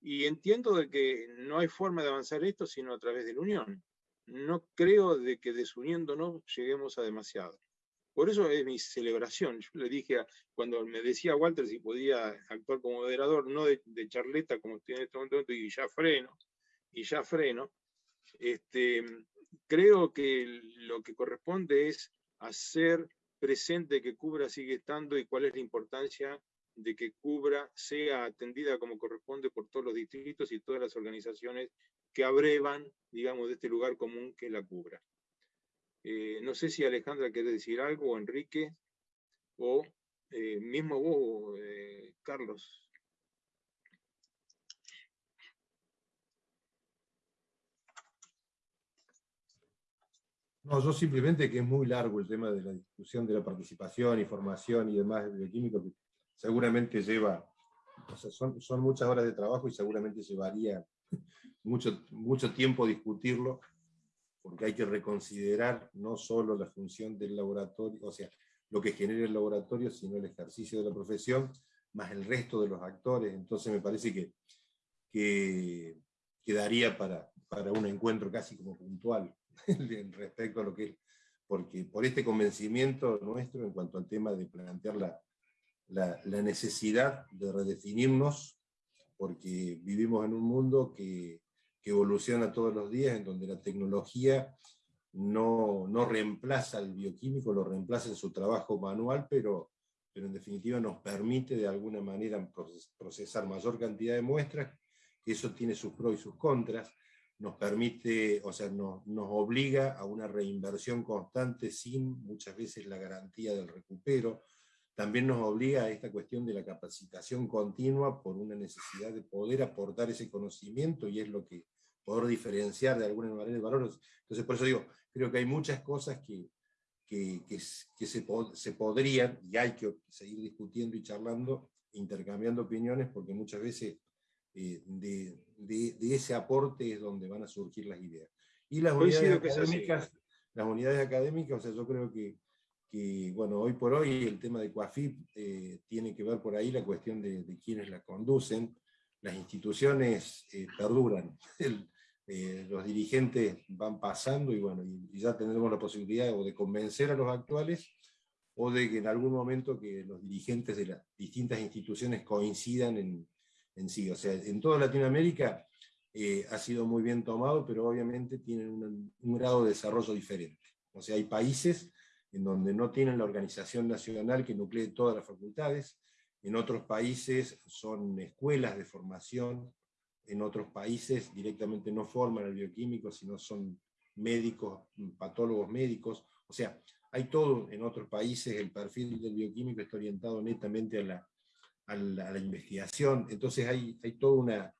Y entiendo de que no hay forma de avanzar esto sino a través de la unión. No creo de que desuniéndonos lleguemos a demasiado. Por eso es mi celebración. Yo le dije, cuando me decía Walter si podía actuar como moderador, no de, charleta como estoy en este momento, y ya freno, y ya freno, este, creo que lo que corresponde es hacer presente que Cubra sigue estando y cuál es la importancia de que Cubra sea atendida como corresponde por todos los distritos y todas las organizaciones que abrevan, digamos, de este lugar común que es la Cubra. Eh, no sé si Alejandra quiere decir algo, o Enrique, o eh, mismo vos, eh, Carlos. No, yo simplemente que es muy largo el tema de la discusión de la participación, información y demás de bioquímico, que seguramente lleva, o sea, son, son, muchas horas de trabajo y seguramente llevaría <laughs> mucho, mucho tiempo discutirlo, porque hay que reconsiderar no solo la función del laboratorio, o sea, lo que genera el laboratorio, sino el ejercicio de la profesión, más el resto de los actores. Entonces me parece que, que quedaría para, para un encuentro casi como puntual <laughs> respecto a lo que es, porque por este convencimiento nuestro en cuanto al tema de plantear la, la, la necesidad de redefinirnos, porque vivimos en un mundo que que evoluciona todos los días, en donde la tecnología no, no reemplaza al bioquímico, lo reemplaza en su trabajo manual, pero, pero en definitiva nos permite de alguna manera procesar mayor cantidad de muestras, eso tiene sus pros y sus contras, nos permite, o sea, nos, nos obliga a una reinversión constante sin muchas veces la garantía del recupero, también nos obliga a esta cuestión de la capacitación continua por una necesidad de poder aportar ese conocimiento y es lo que poder diferenciar de alguna manera el valor. Entonces por eso digo, creo que hay muchas cosas que, que, que, se, se podrían y hay que seguir discutiendo y charlando, intercambiando opiniones, porque muchas veces eh, de, de, de, ese aporte es donde van a surgir las ideas. Y las unidades académicas, las unidades académicas, o sea, yo creo que que, bueno, hoy por hoy el tema de CUAFIP eh, tiene que ver por ahí la cuestión de, de quienes la conducen. Las instituciones eh, perduran, <laughs> eh, los dirigentes van pasando y, bueno, y, ya tendremos la posibilidad o de convencer a los actuales o de que en algún momento que los dirigentes de las distintas instituciones coincidan en, en sí. O sea, en toda Latinoamérica eh, ha sido muy bien tomado, pero obviamente tienen un, un, grado de desarrollo diferente. O sea, hay países en donde no tienen la organización nacional que nuclee todas las facultades, en otros países son escuelas de formación, en otros países directamente no forman al bioquímico, sino son médicos, patólogos médicos, o sea, hay todo en otros países, el perfil del bioquímico está orientado netamente a la, a la, investigación, entonces hay, hay toda una,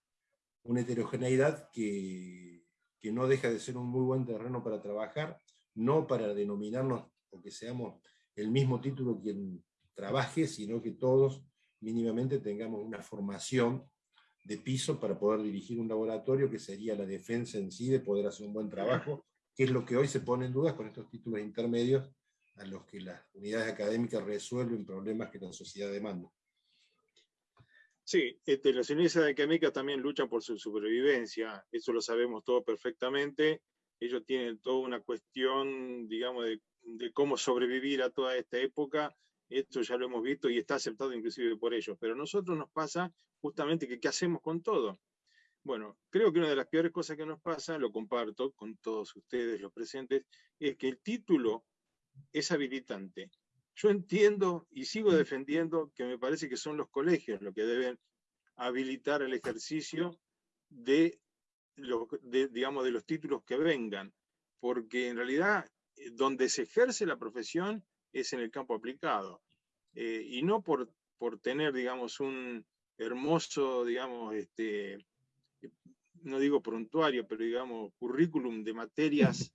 una heterogeneidad que, que no deja de ser un muy buen terreno para trabajar, no para denominarnos o que seamos el mismo título quien trabaje, sino que todos mínimamente tengamos una formación de piso para poder dirigir un laboratorio que sería la defensa en sí de poder hacer un buen trabajo, que es lo que hoy se pone en duda con estos títulos intermedios a los que las unidades académicas resuelven problemas que la sociedad demanda. Sí, este, las unidades académicas también luchan por su supervivencia, eso lo sabemos todo perfectamente. Ellos tienen toda una cuestión, digamos, de, de cómo sobrevivir a toda esta época esto ya lo hemos visto y está aceptado inclusive por ellos, pero a nosotros nos pasa justamente que qué hacemos con todo. Bueno, creo que una de las peores cosas que nos pasa, lo comparto con todos ustedes los presentes, es que el título es habilitante. Yo entiendo y sigo defendiendo que me parece que son los colegios los que deben habilitar el ejercicio de, digamos, de los títulos que vengan, porque en realidad eh, donde se ejerce la profesión es en el campo aplicado. Eh, y no por, por tener, digamos, un hermoso, digamos, este, no digo prontuario, pero digamos, currículum de materias,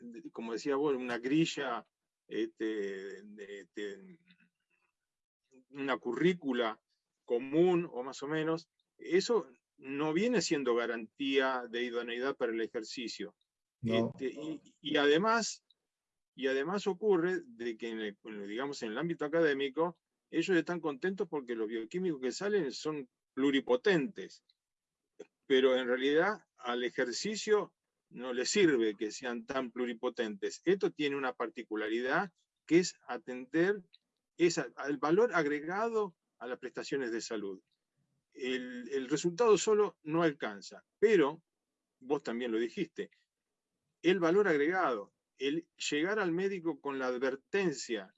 <laughs> como decía vos, una grilla, este, este, una currícula común o más o menos, eso no viene siendo garantía de idoneidad para el ejercicio. Este, y, y, además, y además ocurre de que, en el, digamos, en el ámbito académico, ellos están contentos porque los bioquímicos que salen son pluripotentes, pero en realidad al ejercicio no les sirve que sean tan pluripotentes. Esto tiene una particularidad que es atender al valor agregado a las prestaciones de salud. El, el resultado solo no alcanza, pero, vos también lo dijiste, el valor agregado, el llegar al médico con la advertencia,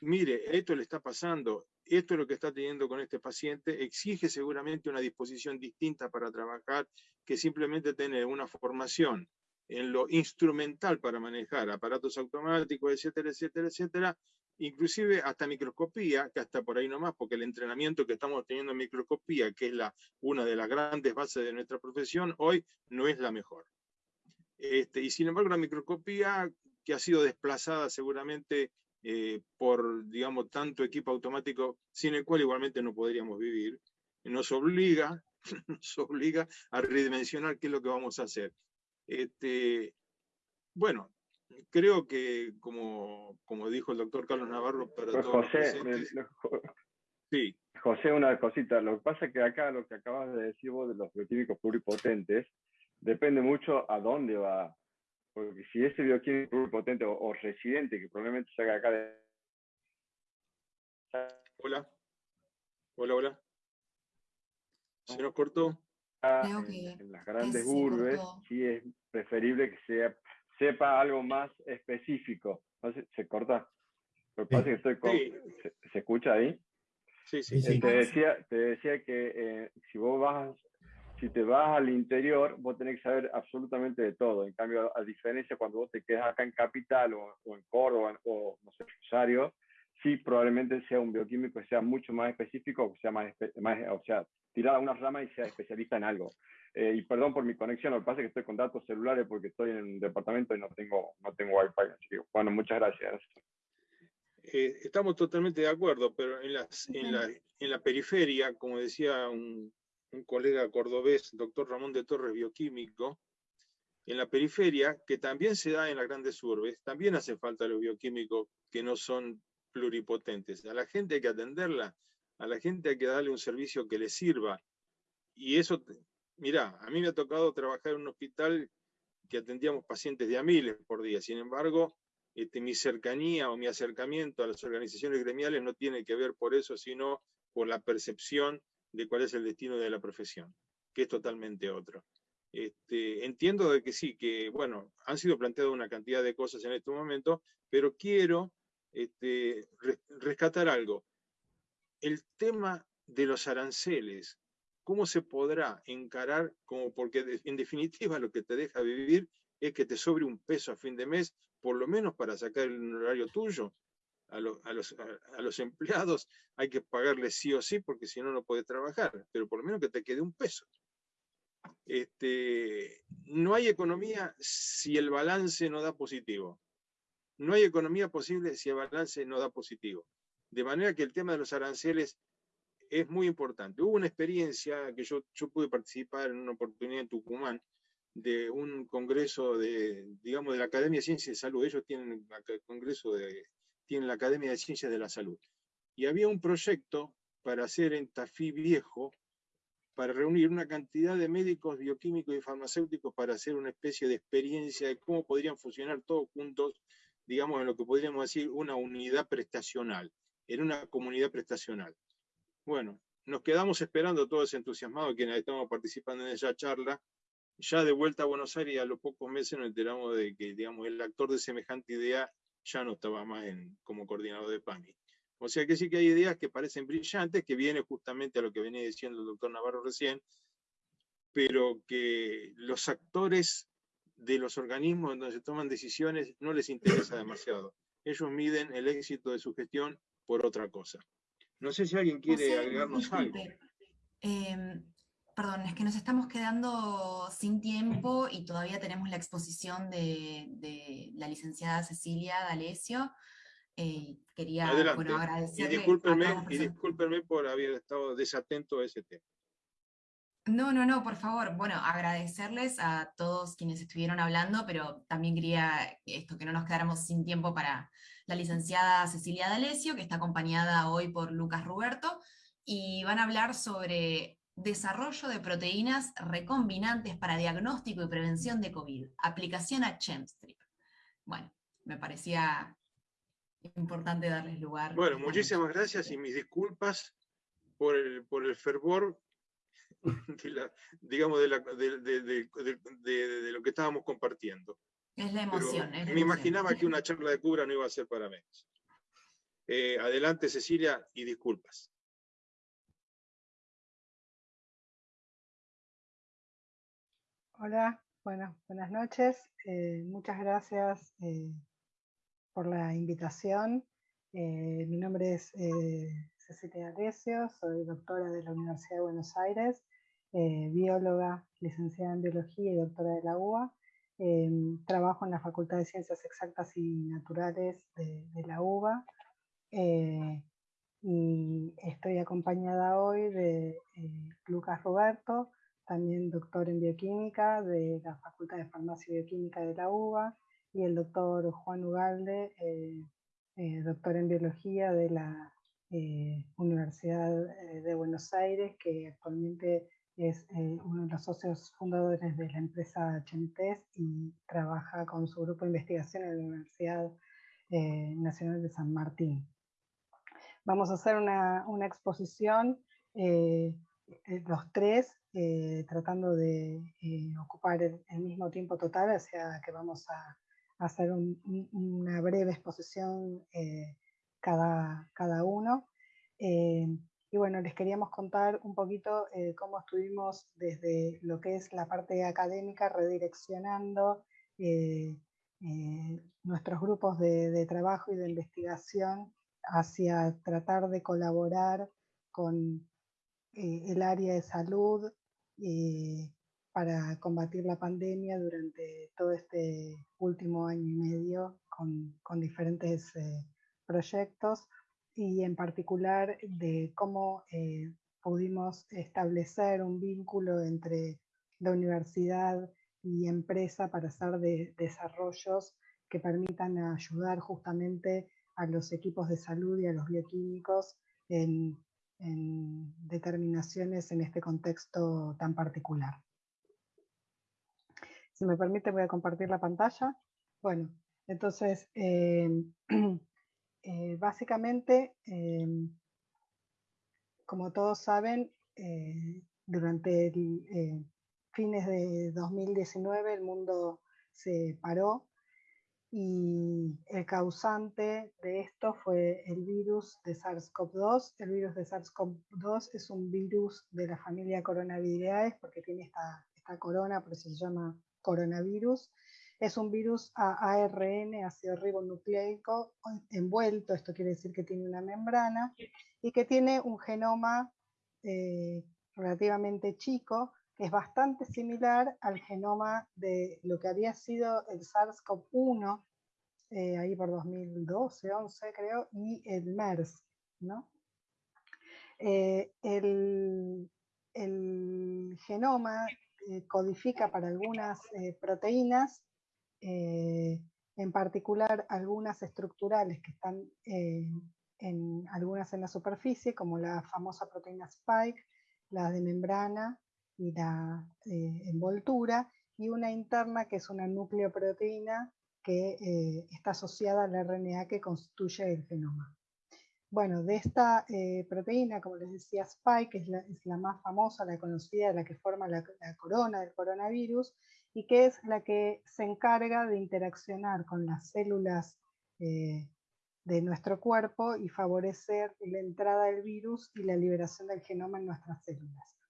mire, esto le está pasando, esto es lo que está teniendo con este paciente, exige seguramente una disposición distinta para trabajar que simplemente tener una formación en lo instrumental para manejar aparatos automáticos, etcétera, etcétera, etcétera, inclusive hasta microscopía, que hasta por ahí nomás, porque el entrenamiento que estamos teniendo en microscopía, que es una de las grandes bases de nuestra profesión, hoy no es la mejor. Este, y sin embargo, la microscopía, que ha sido desplazada seguramente eh, por, digamos, tanto equipo automático, sin el cual igualmente no podríamos vivir, nos obliga, <laughs> nos obliga a redimensionar qué es lo que vamos a hacer. Este, bueno, creo que, como, como dijo el doctor Carlos Navarro, para pues todos José, sí. José, una cosita. Lo que pasa es que acá lo que acabas de decir vos de los bioquímicos pluripotentes, depende mucho a dónde va. Porque si ese bioquímico es potente o, residente, que probablemente salga acá de... Hola. Hola, hola. ¿Se nos cortó? En, las grandes urbes sí es preferible que sea, sepa algo más específico. ¿No se, se corta? Lo que pasa es que estoy con... ¿Se, escucha ahí? Sí, sí. sí. Te, decía, te decía que eh, si vos vas si te vas al interior, vos tenés que saber absolutamente de todo. En cambio, a diferencia cuando vos te quedas acá en Capital o, en Córdoba o, no sé, Rosario, sí probablemente sea un bioquímico que sea mucho más específico, o sea, más, más o sea, tirar a una rama y sea especialista en algo. Eh, y perdón por mi conexión, lo que pasa es que estoy con datos celulares porque estoy en un departamento y no tengo, no tengo wifi. Así que, bueno, muchas gracias. Eh, estamos totalmente de acuerdo, pero en, las, en, la, en la periferia, como decía un, un colega cordobés, doctor Ramón de Torres, bioquímico, en la periferia, que también se da en las grandes urbes, también hace falta los bioquímicos que no son pluripotentes. A la gente hay que atenderla, a la gente hay que darle un servicio que le sirva. Y eso, mira, a mí me ha tocado trabajar en un hospital que atendíamos pacientes de a miles por día. Sin embargo, este, mi cercanía o mi acercamiento a las organizaciones gremiales no tiene que ver por eso, sino por la percepción de cuál es el destino de la profesión, que es totalmente otro. Este, entiendo de que sí, que bueno, han sido planteadas una cantidad de cosas en este momento, pero quiero este, rescatar algo. El tema de los aranceles, ¿cómo se podrá encarar como porque en definitiva lo que te deja vivir es que te sobre un peso a fin de mes, por lo menos para sacar el horario tuyo? A, los, a, los, <laughs> empleados hay que pagarles sí o sí porque si no, no puedes trabajar, pero por lo menos que te quede un peso. Este, no hay economía si el balance no da positivo. No hay economía posible si el balance no da positivo. De manera que el tema de los aranceles es muy importante. Hubo una experiencia que yo, yo pude participar en una oportunidad en Tucumán de un congreso de, digamos, de la Academia de Ciencias de Salud. Ellos tienen el congreso de, tienen la Academia de Ciencias de la Salud. Y había un proyecto para hacer en Tafí Viejo para reunir una cantidad de médicos, bioquímicos y farmacéuticos para hacer una especie de experiencia de cómo podrían funcionar todos juntos, digamos, en lo que podríamos decir una unidad prestacional, en una comunidad prestacional. Bueno, nos quedamos esperando todos entusiasmados quienes estamos participando en esa charla. Ya de vuelta a Buenos Aires, a los pocos meses nos enteramos de que, digamos, el actor de semejante idea ya no estaba más en, como coordinador de PAMI. O sea que sí que hay ideas que parecen brillantes, que viene justamente a lo que venía diciendo el doctor Navarro recién, pero que los actores de los organismos donde se toman decisiones no les interesa demasiado. Ellos miden el éxito de su gestión por otra cosa. No sé si alguien quiere agregarnos algo. Em, perdón, es que nos estamos quedando sin tiempo y todavía tenemos la exposición de, de la licenciada Cecilia D'Alessio. Eh, quería bueno, agradecerle. Y discúlpenme, por haber estado desatento a ese tema. No, no, no, por favor. Bueno, agradecerles a todos quienes estuvieron hablando, pero también quería esto que no nos quedáramos sin tiempo para la licenciada Cecilia D'Alessio, que está acompañada hoy por Lucas Ruberto, y van a hablar sobre desarrollo de proteínas recombinantes para diagnóstico y prevención de COVID, aplicación a Chemstrip. Bueno, me parecía importante darles lugar. Bueno, muchísimas gracias y mis disculpas por el, por el fervor, digamos, de, lo que estábamos compartiendo. Es la emoción. me imaginaba que una charla de cura no iba a ser para menos. Eh, adelante, Cecilia, y disculpas. Hola, bueno, buenas noches. Eh, muchas gracias eh, por la invitación. Eh, mi nombre es Cecilia Arecio, soy doctora de la Universidad de Buenos Aires, bióloga, licenciada en biología y doctora de la UBA. trabajo en la Facultad de Ciencias Exactas y Naturales de, de la UBA y estoy acompañada hoy de Lucas Roberto, también doctor en bioquímica de la Facultad de Farmacia y Bioquímica de la UBA, y el doctor Juan Ugalde, eh, eh, doctor en biología de la eh, Universidad de Buenos Aires, que actualmente es uno de los socios fundadores de la empresa Chentes y trabaja con su grupo de investigación en la Universidad Nacional de San Martín. Vamos a hacer una, una exposición, los tres, tratando de ocupar el, mismo tiempo total, o sea que vamos a, hacer una breve exposición eh, cada, cada, uno. Eh, y bueno, les queríamos contar un poquito eh, cómo estuvimos desde lo que es la parte académica redireccionando nuestros grupos de, trabajo y de investigación hacia tratar de colaborar con el área de salud para combatir la pandemia durante todo este último año y medio con, con diferentes eh, proyectos y en particular de cómo eh, pudimos establecer un vínculo entre la universidad y empresa para hacer de, desarrollos que permitan ayudar justamente a los equipos de salud y a los bioquímicos en, en determinaciones en este contexto tan particular. Si me permite, voy a compartir la pantalla. Bueno, entonces, eh, <clears throat> eh, básicamente, eh, como todos saben, durante el, fines de 2019 el mundo se paró y el causante de esto fue el virus de SARS-CoV-2. El virus de SARS-CoV-2 es un virus de la familia Coronavireae porque tiene esta, esta corona, por eso se llama coronavirus. Es un virus a ARN, ácido ribonucleico, envuelto, esto quiere decir que tiene una membrana, y que tiene un genoma eh, relativamente chico, es bastante similar al genoma de lo que había sido el SARS-CoV-1, eh, ahí por 2012, 11 creo, y el MERS. ¿no? Eh, el, genoma eh, codifica para algunas proteínas, en particular algunas estructurales que están en algunas en la superficie, como la famosa proteína Spike, la de membrana y la eh, envoltura, y una interna que es una nucleoproteína que eh, está asociada al RNA que constituye el genoma. Bueno, de esta eh, proteína, como les decía, Spike es la, es la, más famosa, la conocida, la que forma la, la, corona del coronavirus y que es la que se encarga de interaccionar con las células de nuestro cuerpo y favorecer la entrada del virus y la liberación del genoma en nuestras células.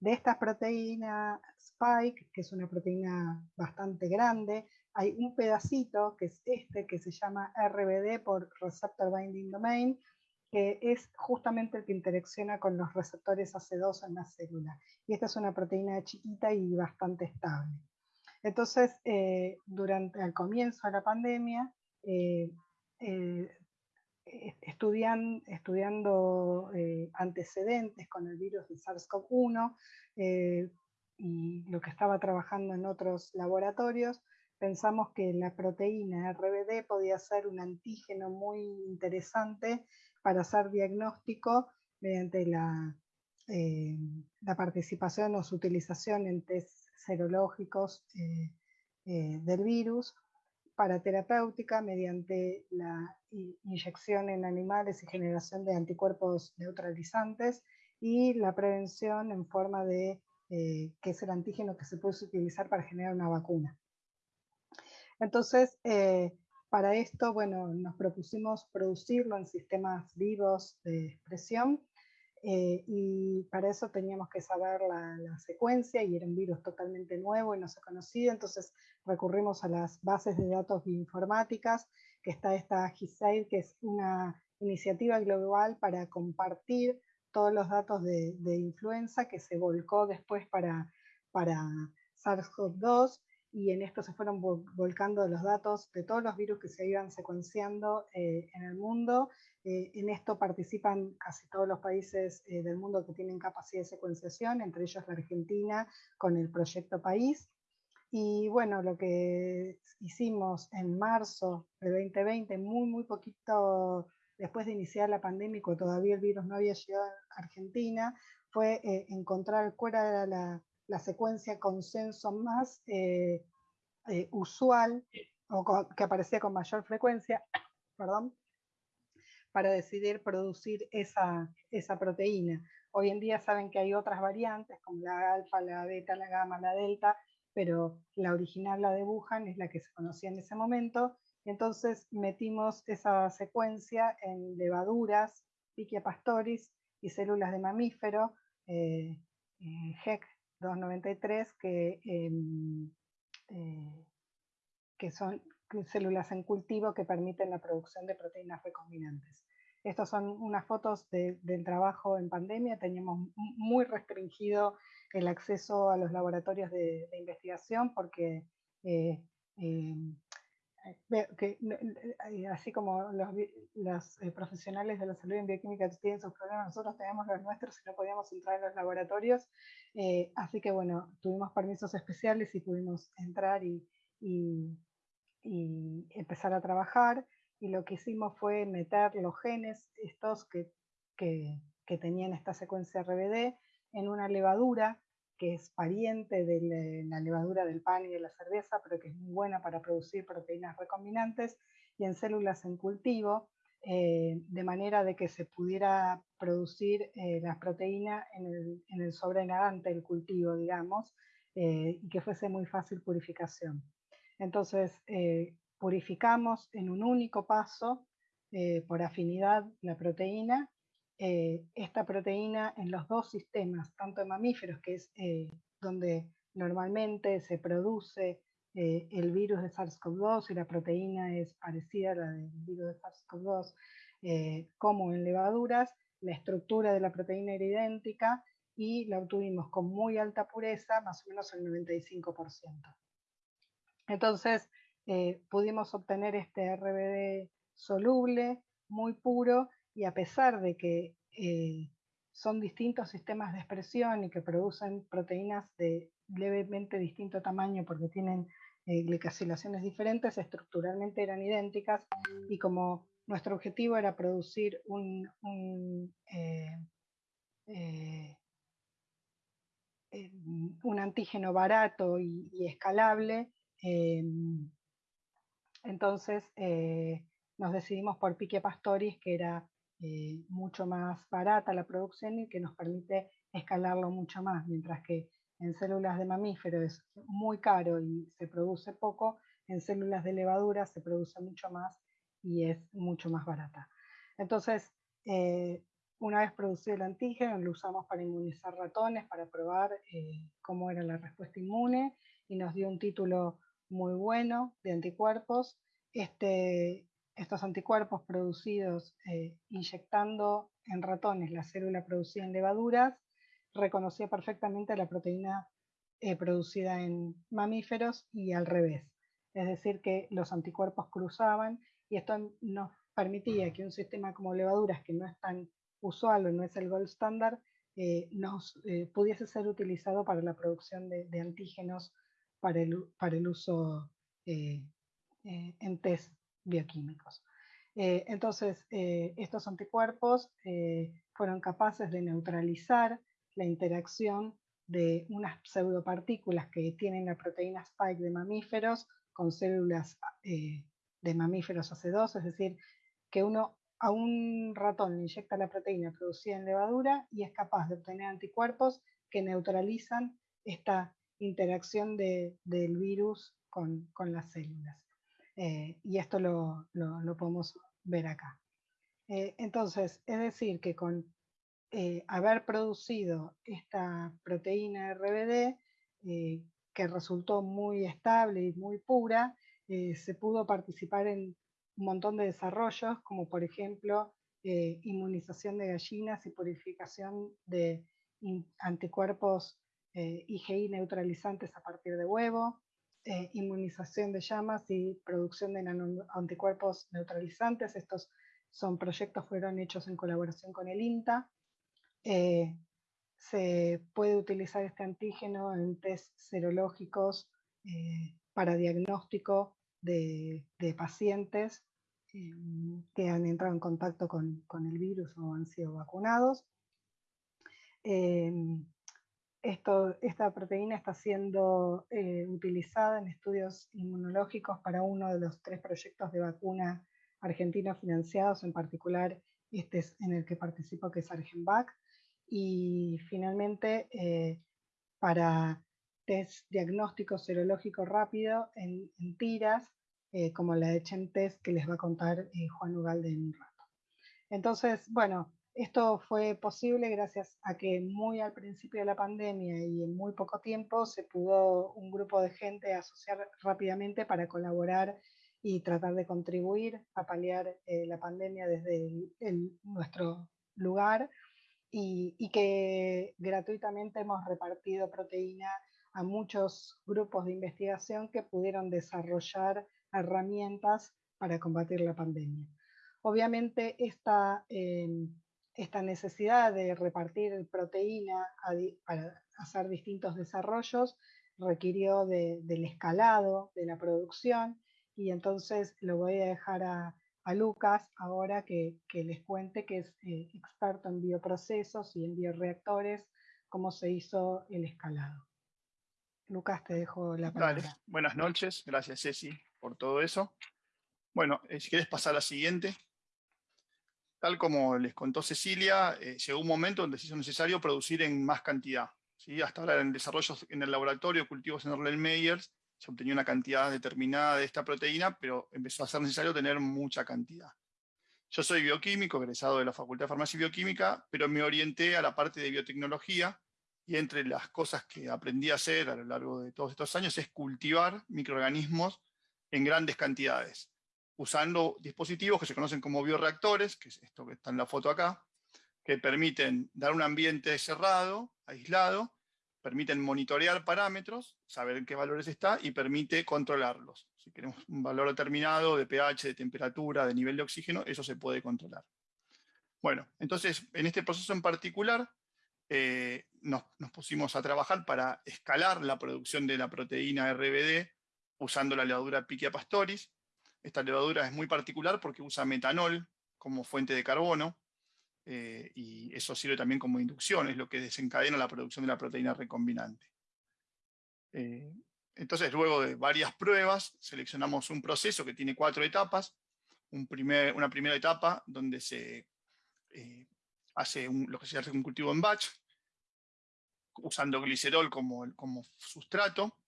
De esta proteína Spike, que es una proteína bastante grande, hay un pedacito, que es este, que se llama RBD por Receptor Binding Domain, que es justamente el que interacciona con los receptores AC2 en la célula. Y esta es una proteína chiquita y bastante estable. Entonces, eh, durante el comienzo de la pandemia, eh, eh, estudian, estudiando eh, antecedentes con el virus de SARS-CoV-1 eh, y lo que estaba trabajando en otros laboratorios, pensamos que la proteína RBD podía ser un antígeno muy interesante para hacer diagnóstico mediante la, eh, la participación o su utilización en test serológicos del virus para terapéutica mediante la inyección en animales y generación de anticuerpos neutralizantes y la prevención en forma de, eh, que es el antígeno que se puede utilizar para generar una vacuna. Entonces, eh, para esto, bueno, nos propusimos producirlo en sistemas vivos de expresión eh, y para eso teníamos que saber la, secuencia y era un virus totalmente nuevo y no se conocía, entonces recurrimos a las bases de datos bioinformáticas, que está esta GISAID, que es una iniciativa global para compartir todos los datos de, influenza que se volcó después para, para SARS-CoV-2 y en esto se fueron volcando los datos de todos los virus que se iban secuenciando eh, en el mundo eh, en esto participan casi todos los países eh, del mundo que tienen capacidad de secuenciación, entre ellos la Argentina con el proyecto País. Y bueno, lo que hicimos en marzo de 2020, muy, muy poquito después de iniciar la pandemia, cuando todavía el virus no había llegado a Argentina, fue eh, encontrar cuál era la, la secuencia consenso más usual o que aparecía con mayor frecuencia, <coughs> perdón, para decidir producir esa, esa proteína. Hoy en día saben que hay otras variantes como la alfa, la beta, la gamma, la delta, pero la original, la de Wuhan, es la que se conocía en ese momento. Entonces metimos esa secuencia en levaduras, Pichia pastoris y células de mamífero, eh, eh HEC 293, que, em, eh, que son células en cultivo que permiten la producción de proteínas recombinantes. Estas son unas fotos del trabajo en pandemia. Teníamos muy restringido el acceso a los laboratorios de, investigación porque eh, eh, eh, así como los, profesionales de la salud en bioquímica tienen sus problemas, nosotros teníamos los nuestros y no podíamos entrar en los laboratorios. así que bueno, tuvimos permisos especiales y pudimos entrar y y empezar a trabajar. Y lo que hicimos fue meter los genes, estos que, que, tenían esta secuencia RBD, en una levadura que es pariente de la levadura del pan y de la cerveza, pero que es muy buena para producir proteínas recombinantes, y en células en cultivo. de manera de que se pudiera producir las proteínas en el, en el sobrenadante del cultivo, digamos, y que fuese muy fácil purificación. Entonces, purificamos en un único paso por afinidad la proteína eh, esta proteína en los dos sistemas, tanto en mamíferos, que es eh, donde normalmente se produce eh, el virus de SARS-CoV-2 y la proteína es parecida a la del virus de SARS-CoV-2, como en levaduras, la estructura de la proteína era idéntica y la obtuvimos con muy alta pureza, más o menos el 95%. Entonces, pudimos obtener este RBD soluble, muy puro, y a pesar de que eh, son distintos sistemas de expresión y que producen proteínas de levemente distinto tamaño porque tienen eh, diferentes, estructuralmente eran idénticas y como nuestro objetivo era producir un, eh, un antígeno barato y, escalable, entonces nos decidimos por Pique Pastoris, que era eh, mucho más barata la producción y que nos permite escalarlo mucho más, mientras que en células de mamíferos es muy caro y se produce poco, en células de levadura se produce mucho más y es mucho más barata. Entonces, eh, una vez producido el antígeno, lo usamos para inmunizar ratones, para probar eh, cómo era la respuesta inmune y nos dio un título muy bueno de anticuerpos. Este, estos anticuerpos producidos eh, inyectando en ratones la célula producida en levaduras reconocía perfectamente la proteína eh, producida en mamíferos y al revés. Es decir, que los anticuerpos cruzaban y esto nos permitía que un sistema como levaduras, que no es tan usual o no es el gold standard, eh, nos pudiese ser utilizado para la producción de, antígenos para el, para el uso en test bioquímicos. Eh, entonces, eh, estos anticuerpos eh, fueron capaces de neutralizar la interacción de unas pseudopartículas que tienen la proteína spike de mamíferos con células de mamíferos AC2, es decir, que uno a un ratón le inyecta la proteína producida en levadura y es capaz de obtener anticuerpos que neutralizan esta interacción del virus con las células. Eh, y esto lo, podemos ver acá. Eh, entonces, es decir, que con eh, haber producido esta proteína RBD, que resultó muy estable y muy pura, se pudo participar en un montón de desarrollos, como por ejemplo inmunización de gallinas y purificación de anticuerpos IgI neutralizantes a partir de huevo, eh, inmunización de llamas y producción de anticuerpos neutralizantes. Estos son proyectos fueron hechos en colaboración con el INTA. Eh, se puede utilizar este antígeno en test serológicos eh, para diagnóstico de, pacientes que han entrado en contacto con, con, el virus o han sido vacunados esta proteína está siendo eh, utilizada en estudios inmunológicos para uno de los tres proyectos de vacuna argentinos financiados, en particular este es en el que participo, que es Argenvac, y finalmente eh, para test diagnóstico serológico rápido en, tiras, eh, como la de Test que les va a contar Juan Ugalde en un rato. Entonces, bueno, esto fue posible gracias a que muy al principio de la pandemia y en muy poco tiempo se pudo un grupo de gente asociar rápidamente para colaborar y tratar de contribuir a paliar eh, la pandemia desde nuestro lugar y, y, que gratuitamente hemos repartido proteína a muchos grupos de investigación que pudieron desarrollar herramientas para combatir la pandemia. Obviamente esta eh, esta necesidad de repartir proteína para hacer distintos desarrollos requirió del escalado de la producción y entonces lo voy a dejar a, Lucas ahora que, les cuente que es eh, experto en bioprocesos y en bioreactores, cómo se hizo el escalado. Lucas, te dejo la palabra. Buenas noches, gracias Ceci por todo eso. Bueno, eh, si quieres pasar a la siguiente. Tal como les contó Cecilia, eh, llegó un momento donde se hizo necesario producir en más cantidad. ¿sí? Hasta ahora en desarrollos en el laboratorio, cultivos en Erlenmeyer, se obtenía una cantidad determinada de esta proteína, pero empezó a ser necesario tener mucha cantidad. Yo soy bioquímico, egresado de la Facultad de Farmacia y Bioquímica, pero me orienté a la parte de biotecnología, y entre las cosas que aprendí a hacer a lo largo de todos estos años es cultivar microorganismos en grandes cantidades, usando dispositivos que se conocen como bioreactores, que es esto que está en la foto acá, que permiten dar un ambiente cerrado, aislado, permiten monitorear parámetros, saber en qué valores está y permite controlarlos. Si queremos un valor determinado de pH, de temperatura, de nivel de oxígeno, eso se puede controlar. Bueno, entonces, en este proceso en particular, eh, nos, pusimos a trabajar para escalar la producción de la proteína RBD usando la levadura Pichia pastoris. Esta levadura es muy particular porque usa metanol como fuente de carbono, eh, y eso sirve también como inducción, es lo que desencadena la producción de la proteína recombinante. Eh, entonces, luego de varias pruebas, seleccionamos un proceso que tiene cuatro etapas. Un una primera etapa donde se eh, hace lo que se hace un cultivo en batch, usando glicerol como, como sustrato.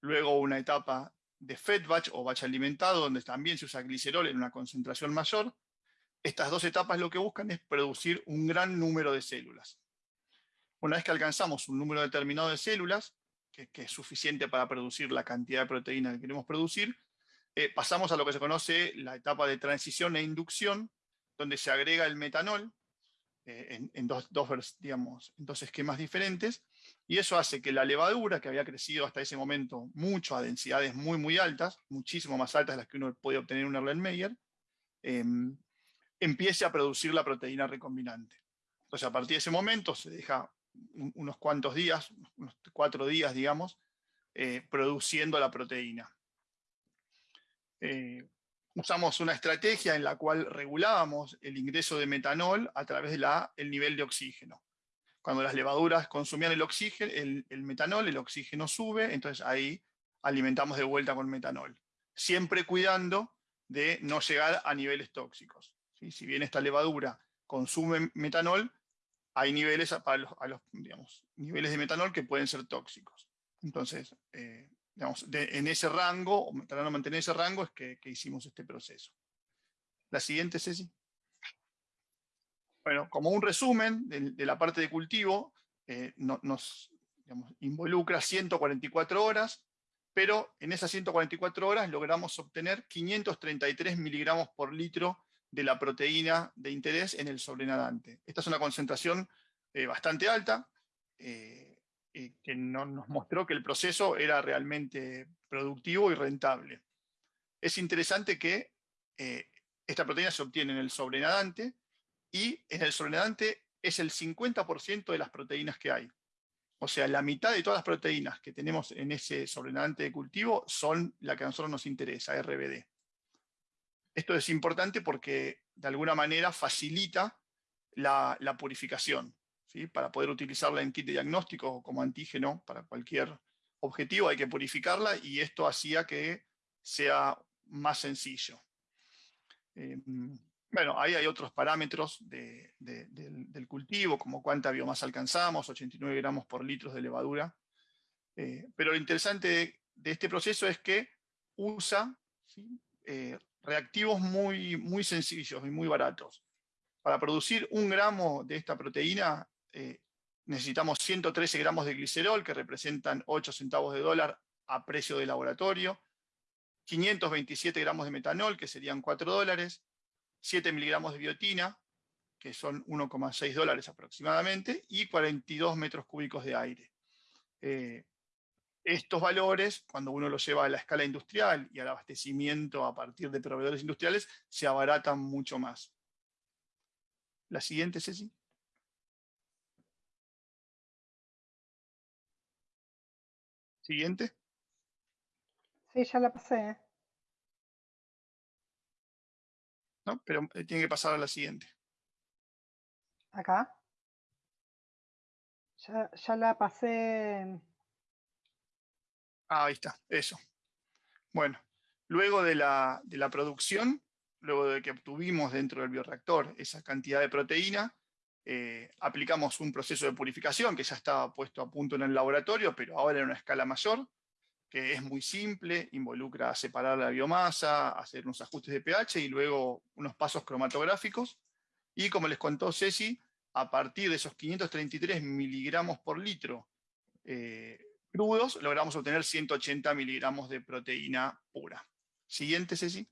Luego una etapa de fed batch o batch alimentado, donde también se usa glicerol en una concentración mayor. Estas dos etapas lo que buscan es producir un gran número de células. Una vez que alcanzamos un número determinado de células, que, es suficiente para producir la cantidad de proteína que queremos producir, eh, pasamos a lo que se conoce la etapa de transición e inducción, donde se agrega el metanol eh, en, dos, digamos, en dos esquemas diferentes, y eso hace que la levadura, que había crecido hasta ese momento mucho a densidades muy muy altas, muchísimo más altas de las que uno puede obtener en un Erlenmeyer, eh, empiece a producir la proteína recombinante. Entonces, a partir de ese momento se deja unos cuantos días, unos cuatro días, digamos, eh, produciendo la proteína. Eh, usamos una estrategia en la cual regulábamos el ingreso de metanol a través del nivel de oxígeno. Cuando las levaduras consumían el, oxígeno, el, el metanol, el oxígeno sube, entonces ahí alimentamos de vuelta con metanol. Siempre cuidando de no llegar a niveles tóxicos. Si bien esta levadura consume metanol, hay niveles, a los, niveles de metanol que pueden ser tóxicos. Entonces, eh, digamos, en ese rango, o tratando de mantener ese rango, es que, hicimos este proceso. La siguiente, Ceci. Bueno, como un resumen de, la parte de cultivo, eh, nos involucra 144 horas, pero en esas 144 horas logramos obtener 533 miligramos por litro de la proteína de interés en el sobrenadante. Esta es una concentración eh, bastante alta, eh, que nos mostró que el proceso era realmente productivo y rentable. Es interesante que eh, esta proteína se obtiene en el sobrenadante, y en el sobrenadante es el 50% de las proteínas que hay. O sea, la mitad de todas las proteínas que tenemos en ese sobrenadante de cultivo son la que a nosotros nos interesa, RBD. Esto es importante porque de alguna manera facilita la, purificación. Para poder utilizarla en kit de diagnóstico como antígeno para cualquier objetivo hay que purificarla y esto hacía que sea más sencillo. Em, bueno, ahí hay otros parámetros del, cultivo, como cuánta biomasa alcanzamos, 89 gramos por litro de levadura. Eh, pero lo interesante de, este proceso es que usa eh, reactivos muy, muy sencillos y muy baratos. Para producir un gramo de esta proteína eh, necesitamos 113 gramos de glicerol, que representan 8 centavos de dólar a precio de laboratorio, 527 gramos de metanol, que serían 4 dólares, 7 miligramos de biotina, que son 1,6 dólares aproximadamente, y 42 metros cúbicos de aire. Eh, estos valores, cuando uno los lleva a la escala industrial y al abastecimiento a partir de proveedores industriales, se abaratan mucho más. La siguiente, Ceci. Siguiente. Sí, ya la pasé. No, pero eh, tiene que pasar a la siguiente. ¿Acá? Ya, ya la pasé. Ah, ahí está, eso. Bueno, luego de la, producción, luego de que obtuvimos dentro del bioreactor esa cantidad de proteína, eh, aplicamos un proceso de purificación que ya estaba puesto a punto en el laboratorio, pero ahora en una escala mayor, que es muy simple, involucra separar la biomasa, hacer unos ajustes de pH y luego unos pasos cromatográficos. Y como les contó Ceci, a partir de esos 533 miligramos por litro eh, crudos, logramos obtener 180 miligramos de proteína pura. Siguiente, Ceci.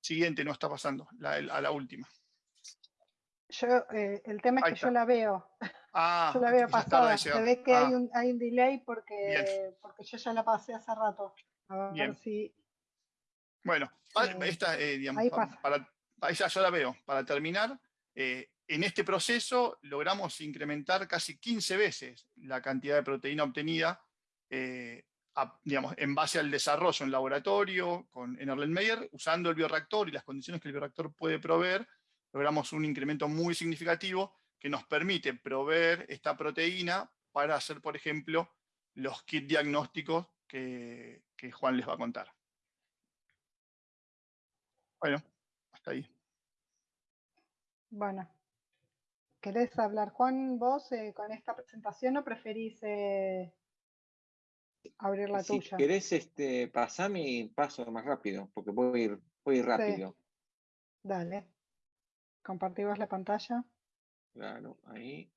Siguiente, no está pasando, a la última. Yo, eh, el tema es que yo la veo. <laughs> Ah, yo la veo pasada. Se ve que hay, ah. un, hay un delay porque, porque yo ya la pasé hace rato. A ver si. Bueno, eh, esta, eh, digamos, para, ya yo la veo. Para terminar, en este proceso logramos incrementar casi 15 veces la cantidad de proteína obtenida digamos, en base al desarrollo en laboratorio con, en Erlenmeyer, usando el bioreactor y las condiciones que el bioreactor puede proveer, logramos un incremento muy significativo que nos permite proveer esta proteína para hacer, por ejemplo, los kits diagnósticos que, que Juan les va a contar. Bueno, hasta ahí. Bueno, ¿querés hablar, Juan, vos eh, con esta presentación o preferís eh, abrir la si tuya. Si querés, este, pasame y paso más rápido, porque voy a ir, voy rápido. Dale. Compartimos la pantalla. Claro, ahí.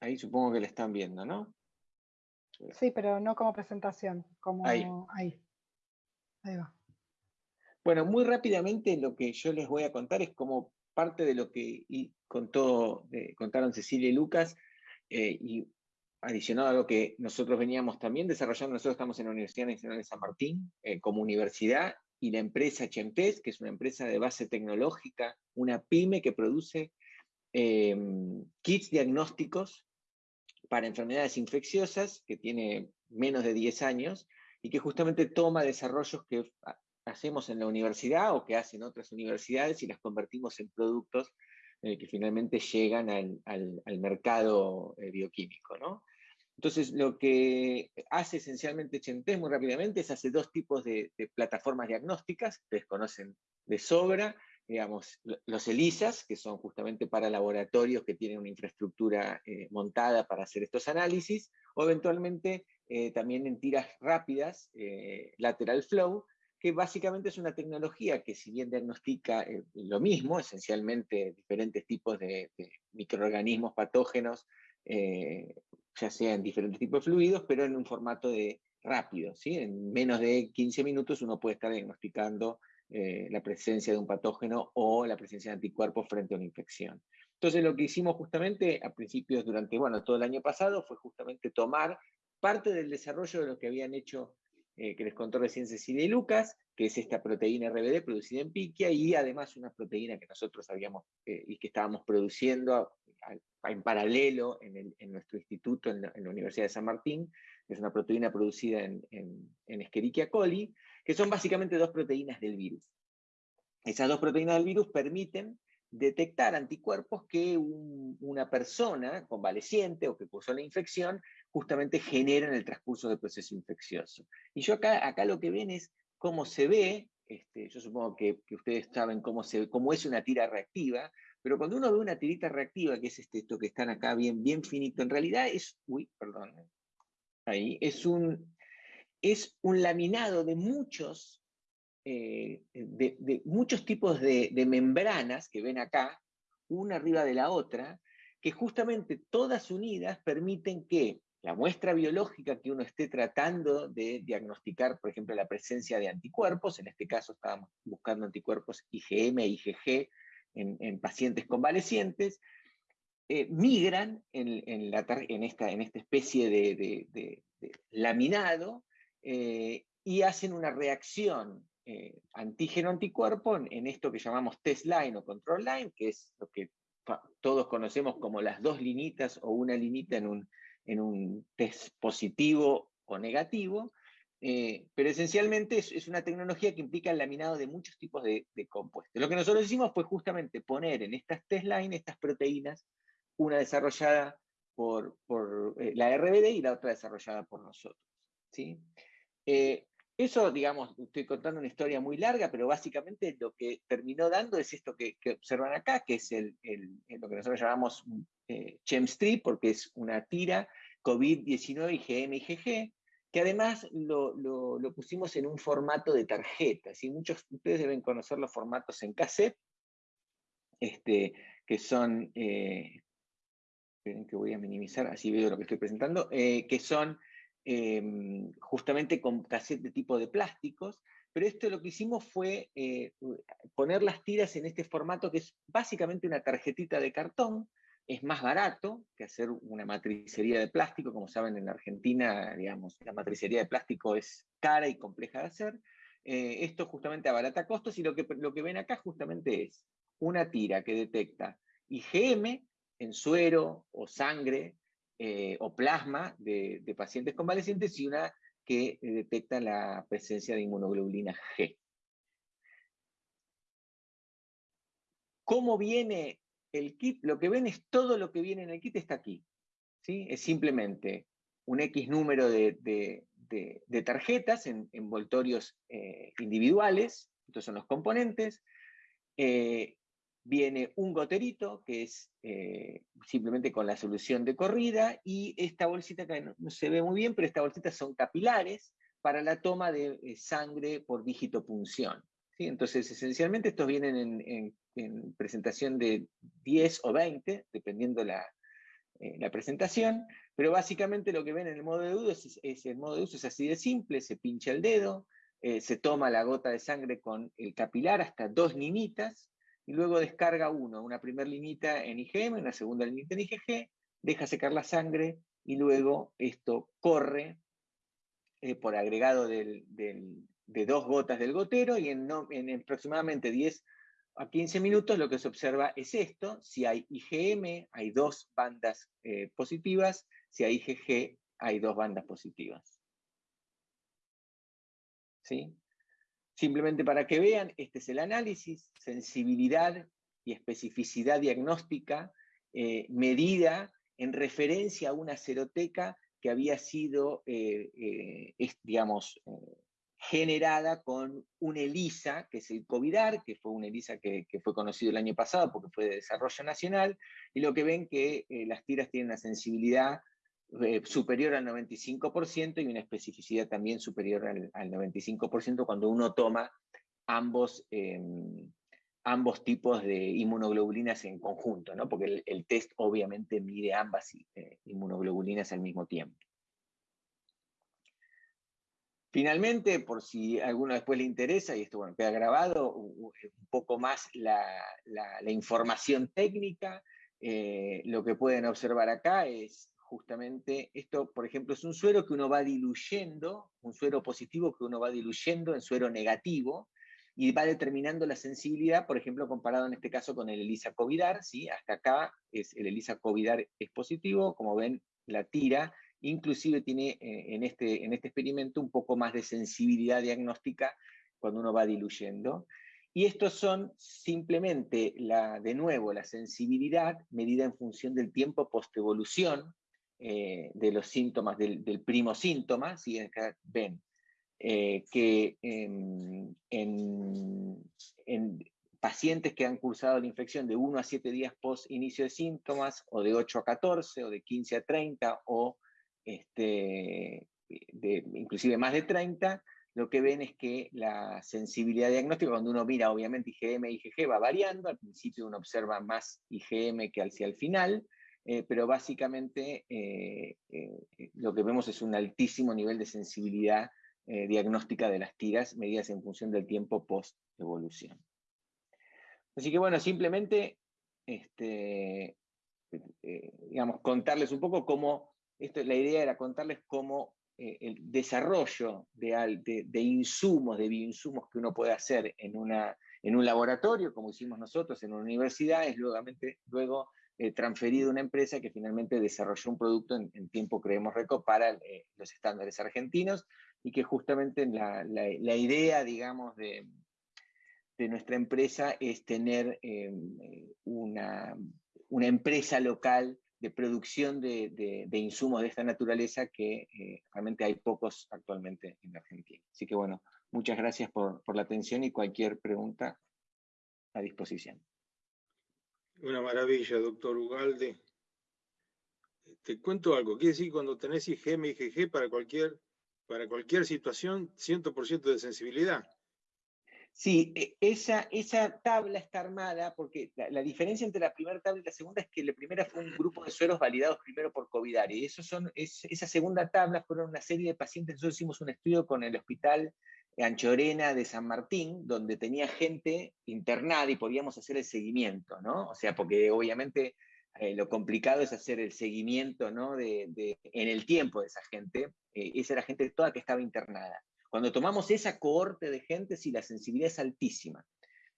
Ahí supongo que le están viendo, ¿no? Sí, pero no como presentación, como ahí. ahí. Ahí va. Bueno, muy rápidamente lo que yo les voy a contar es cómo parte de lo que contó, contaron Cecilia y Lucas, eh, y adicionado a lo que nosotros veníamos también desarrollando, nosotros estamos en la Universidad Nacional de San Martín eh, como universidad, y la empresa Chempes, que es una empresa de base tecnológica, una pyme que produce eh, kits diagnósticos para enfermedades infecciosas, que tiene menos de 10 años, y que justamente toma desarrollos que hacemos en la universidad o que hacen otras universidades y las convertimos en productos eh, que finalmente llegan al, mercado bioquímico. ¿no? Entonces, lo que hace esencialmente Chentes muy rápidamente es hacer dos tipos de, plataformas diagnósticas, ustedes conocen de sobra, digamos, los ELISAs, que son justamente para laboratorios que tienen una infraestructura eh, montada para hacer estos análisis, o eventualmente también en tiras rápidas, lateral flow, que básicamente es una tecnología que si bien diagnostica eh, lo mismo, esencialmente diferentes tipos de, microorganismos patógenos, eh, ya sea en diferentes tipos de fluidos, pero en un formato de rápido. ¿sí? En menos de 15 minutos uno puede estar diagnosticando eh, la presencia de un patógeno o la presencia de anticuerpos frente a una infección. Entonces lo que hicimos justamente a principios, durante bueno, todo el año pasado, fue justamente tomar parte del desarrollo de lo que habían hecho eh, que les contó recién Cecilia y Lucas, que es esta proteína RBD producida en Piquia, y además una proteína que nosotros habíamos eh, y que estábamos produciendo en paralelo en, nuestro instituto en la, Universidad de San Martín, que es una proteína producida en, en, Escherichia coli, que son básicamente dos proteínas del virus. Esas dos proteínas del virus permiten detectar anticuerpos que una persona convaleciente o que cursó la infección justamente genera en el transcurso del proceso infeccioso. Y yo acá, acá lo que ven es cómo se ve, este, yo supongo que, ustedes saben cómo, se, cómo es una tira reactiva, pero cuando uno ve una tirita reactiva, que es este, esto que están acá bien, bien finito, en realidad es, uy, perdón, ahí, es un, es un laminado de muchos eh, de, muchos tipos de, membranas que ven acá, una arriba de la otra, que justamente todas unidas permiten que la muestra biológica que uno esté tratando de diagnosticar, por ejemplo, la presencia de anticuerpos, en este caso estábamos buscando anticuerpos IgM e IgG en, pacientes convalecientes, eh, migran en, esta, en, esta, especie de, laminado eh, y hacen una reacción eh, antígeno-anticuerpo en, esto que llamamos test line o control line, que es lo que todos conocemos como las dos linitas o una linita en un test positivo o negativo, eh, pero esencialmente es, una tecnología que implica el laminado de muchos tipos de, compuestos. Lo que nosotros hicimos fue justamente poner en estas test line estas proteínas, una desarrollada por, eh, la RBD y la otra desarrollada por nosotros. ¿sí? Eh, eso, digamos, estoy contando una historia muy larga, pero básicamente lo que terminó dando es esto que, observan acá, que es el, lo que nosotros llamamos ChemStrip, porque es una tira COVID-19 IgM IgG, que además lo, pusimos en un formato de tarjetas, y muchos de ustedes deben conocer los formatos en cassette, este, que son, eh, esperen que voy a minimizar, así veo lo que estoy presentando, eh, que son Em, justamente con cassette de tipo de plásticos, pero esto lo que hicimos fue eh, poner las tiras en este formato que es básicamente una tarjetita de cartón, es más barato que hacer una matricería de plástico, como saben en Argentina, digamos, la matricería de plástico es cara y compleja de hacer, eh, esto justamente abarata costos y lo que, lo que ven acá justamente es una tira que detecta IgM en suero o sangre eh, o plasma de, pacientes convalecientes y una que detecta la presencia de inmunoglobulina G. ¿Cómo viene el kit? Lo que ven es todo lo que viene en el kit está aquí. ¿sí? Es simplemente un X número de, tarjetas en envoltorios eh, individuales, estos son los componentes, viene un goterito, que es eh, simplemente con la solución de corrida, y esta bolsita que no, se ve muy bien, pero estas bolsitas son capilares para la toma de eh, sangre por digitopunción. Entonces, esencialmente estos vienen en, presentación de 10 o 20, dependiendo la, eh, la presentación, pero básicamente lo que ven en el modo de uso es, el modo de uso es así de simple, se pincha el dedo, se toma la gota de sangre con el capilar hasta dos ninitas, y luego descarga uno, una primera linita en IgM, una segunda linita en IgG, deja secar la sangre y luego esto corre eh, por agregado de dos gotas del gotero y en, aproximadamente 10 a 15 minutos lo que se observa es esto, si hay IgM hay dos bandas eh, positivas, si hay IgG hay dos bandas positivas. ¿Sí? Simplemente para que vean, este es el análisis, sensibilidad y especificidad diagnóstica eh, medida en referencia a una seroteca que había sido, eh, digamos, generada con un ELISA, que es el COVIDAR, que fue un ELISA que, fue conocido el año pasado porque fue de desarrollo nacional, y lo que ven que las tiras tienen una sensibilidad eh, superior al 95% y una especificidad también superior al, 95% cuando uno toma ambos, em, ambos tipos de inmunoglobulinas en conjunto, ¿no? porque el, test obviamente mide ambas eh, inmunoglobulinas al mismo tiempo. Finalmente, por si a alguno después le interesa, y esto bueno, queda grabado, un poco más la, información técnica, eh, lo que pueden observar acá es justamente esto, por ejemplo, es un suero que uno va diluyendo, un suero positivo que uno va diluyendo en suero negativo, y va determinando la sensibilidad, por ejemplo, comparado en este caso con el ELISA COVIDAR, ¿sí? hasta acá es, el ELISA COVIDAR es positivo, como ven, la tira, inclusive tiene eh, en, este, en este experimento un poco más de sensibilidad diagnóstica cuando uno va diluyendo. Y estos son simplemente, la, de nuevo, la sensibilidad medida en función del tiempo postevolución, eh, de los síntomas del, primo síntoma, si acá ven eh, que en, pacientes que han cursado la infección de 1 a 7 días post inicio de síntomas, o de 8 a 14, o de 15 a 30, o este, de, inclusive más de 30, lo que ven es que la sensibilidad diagnóstica, cuando uno mira obviamente IgM e IgG va variando, al principio uno observa más IgM que hacia el final, eh, pero básicamente eh, eh, lo que vemos es un altísimo nivel de sensibilidad diagnóstica de las tiras medidas en función del tiempo post-evolución. Así que bueno, simplemente, este, digamos, contarles un poco cómo, esto, la idea era contarles cómo el desarrollo de, de, insumos, de bioinsumos que uno puede hacer en, una, en un laboratorio, como hicimos nosotros en una universidad, es luego eh, transferido a una empresa que finalmente desarrolló un producto en, tiempo, creemos, récord para eh, los estándares argentinos y que justamente la, la, idea, digamos, de, de, nuestra empresa es tener una, una, empresa local de producción de, de, insumos de esta naturaleza que realmente hay pocos actualmente en Argentina. Así que bueno, muchas gracias por, por la atención y cualquier pregunta a disposición. Una maravilla, doctor Ugalde. Te cuento algo, quiere decir cuando tenés IgM y IgG para cualquier, para cualquier situación, 100% de sensibilidad. Sí, e, esa, esa tabla está armada porque la, diferencia entre la primera tabla y la segunda es que la primera fue un grupo de sueros validados primero por COVID-19. Y esa segunda tabla fueron una serie de pacientes. Nosotros hicimos un estudio con el hospital Anchorena de San Martín, donde tenía gente internada y podíamos hacer el seguimiento, ¿no? O sea, porque obviamente eh, lo complicado es hacer el seguimiento, ¿no? De, en el tiempo de esa gente. Eh, esa era gente toda que estaba internada. Cuando tomamos esa cohorte de gente, sí, la sensibilidad es altísima.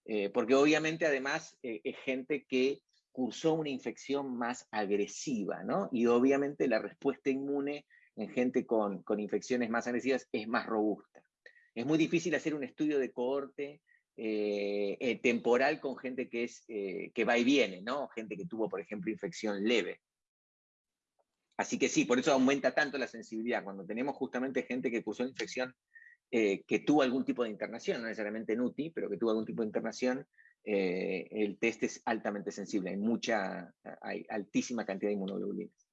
Eh, porque obviamente además es gente que cursó una infección más agresiva, ¿no? Y obviamente la respuesta inmune en gente con, con infecciones más agresivas es más robusta. Es muy difícil hacer un estudio de cohorte eh, eh, temporal con gente que, es, eh, que va y viene, ¿no? Gente que tuvo, por ejemplo, infección leve. Así que sí, por eso aumenta tanto la sensibilidad. Cuando tenemos justamente gente que cursó infección, que tuvo algún tipo de internación, no necesariamente en UTI, pero que tuvo algún tipo de internación, el test es altamente sensible. Hay mucha, hay altísima cantidad de inmunoglobulinas.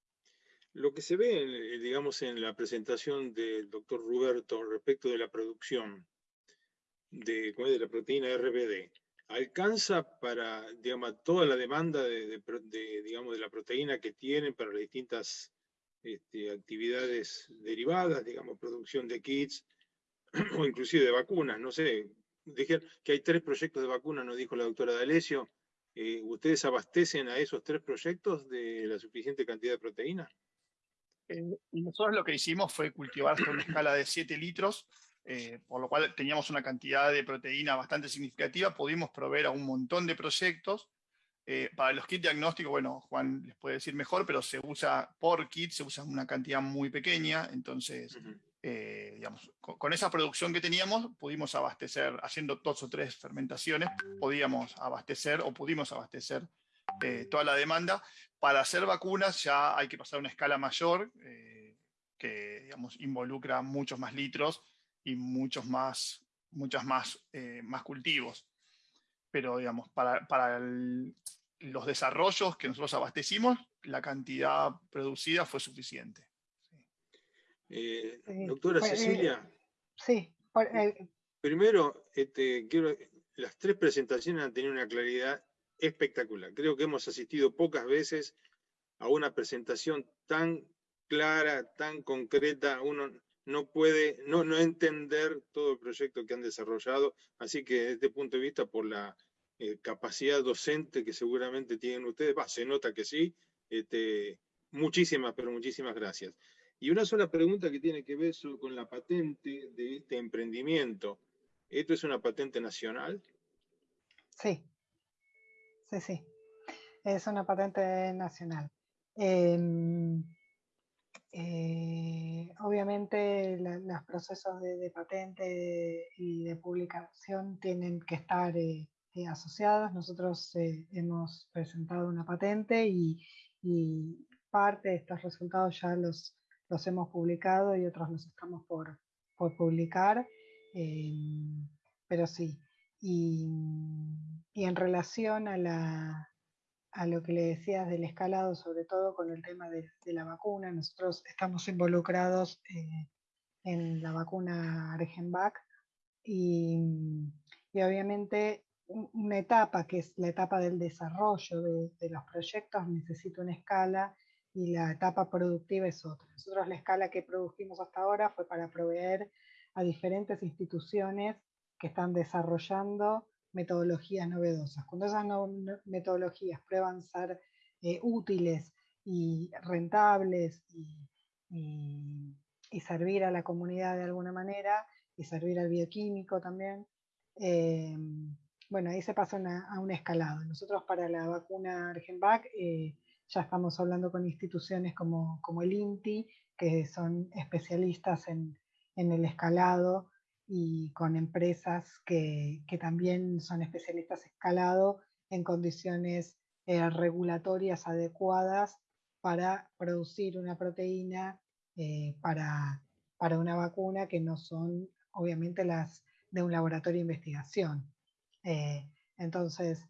Lo que se ve, eh, digamos, en la presentación del doctor Roberto respecto de la producción de, de la proteína RBD, alcanza para, digamos, toda la demanda de, digamos, de la proteína que tienen para las distintas este, actividades derivadas, digamos, producción de kits <clears throat> o inclusive de vacunas, no sé, dije que hay tres proyectos de vacunas, nos dijo la doctora D'Alessio, eh, ¿ustedes abastecen a esos tres proyectos de la suficiente cantidad de proteína? Eh, nosotros lo que hicimos fue cultivar hasta una escala de 7 litros, eh, por lo cual teníamos una cantidad de proteína bastante significativa, pudimos proveer a un montón de proyectos. Para los kits diagnósticos, bueno, Juan les puede decir mejor, pero se usa por kit, se usa una cantidad muy pequeña, entonces, digamos, con, esa producción que teníamos, pudimos abastecer, haciendo dos o tres fermentaciones, podíamos abastecer o pudimos abastecer toda la demanda, para hacer vacunas ya hay que pasar a una escala mayor, eh, que digamos, involucra muchos más litros y muchos más, muchas más, eh, más cultivos. Pero digamos, para, para los desarrollos que nosotros abastecimos, la cantidad producida fue suficiente. Eh, doctora pues, Cecilia. sí. Primero, este, quiero, las tres presentaciones han tenido una claridad espectacular. Creo que hemos asistido pocas veces a una presentación tan clara, tan concreta. Uno no puede no, no entender todo el proyecto que han desarrollado. Así que desde este punto de vista, por la eh, capacidad docente que seguramente tienen ustedes, se nota que sí. Este, muchísimas, pero muchísimas gracias. Y una sola pregunta que tiene que ver con la patente de este emprendimiento. ¿Esto es una patente nacional? Sí, sí, sí. Es una patente nacional. Em, eh, obviamente los procesos de, patente y de publicación tienen que estar eh, eh, asociados. Nosotros hemos presentado una patente y, parte de estos resultados ya los, los hemos publicado y otros los estamos por, por publicar. Em, pero sí, y, en relación a, la, a, lo que le decías del escalado, sobre todo con el tema de, la vacuna, nosotros estamos involucrados eh, en la vacuna Argenvac y, y, obviamente una etapa que es la etapa del desarrollo de, de los proyectos necesita una escala y la etapa productiva es otra. Nosotros la escala que produjimos hasta ahora fue para proveer a diferentes instituciones que están desarrollando metodologías novedosas. Cuando esas metodologías prueban ser eh, útiles y rentables y, servir a la comunidad de alguna manera y servir al bioquímico también, eh, bueno, ahí se pasa a un escalado. Nosotros para la vacuna Argenvac eh, ya estamos hablando con instituciones como, como el INTI, que son especialistas en, en el escalado y con empresas que, que, también son especialistas escalado en condiciones eh, regulatorias adecuadas para producir una proteína eh, para, para una vacuna que no son obviamente las de un laboratorio de investigación. Eh, entonces,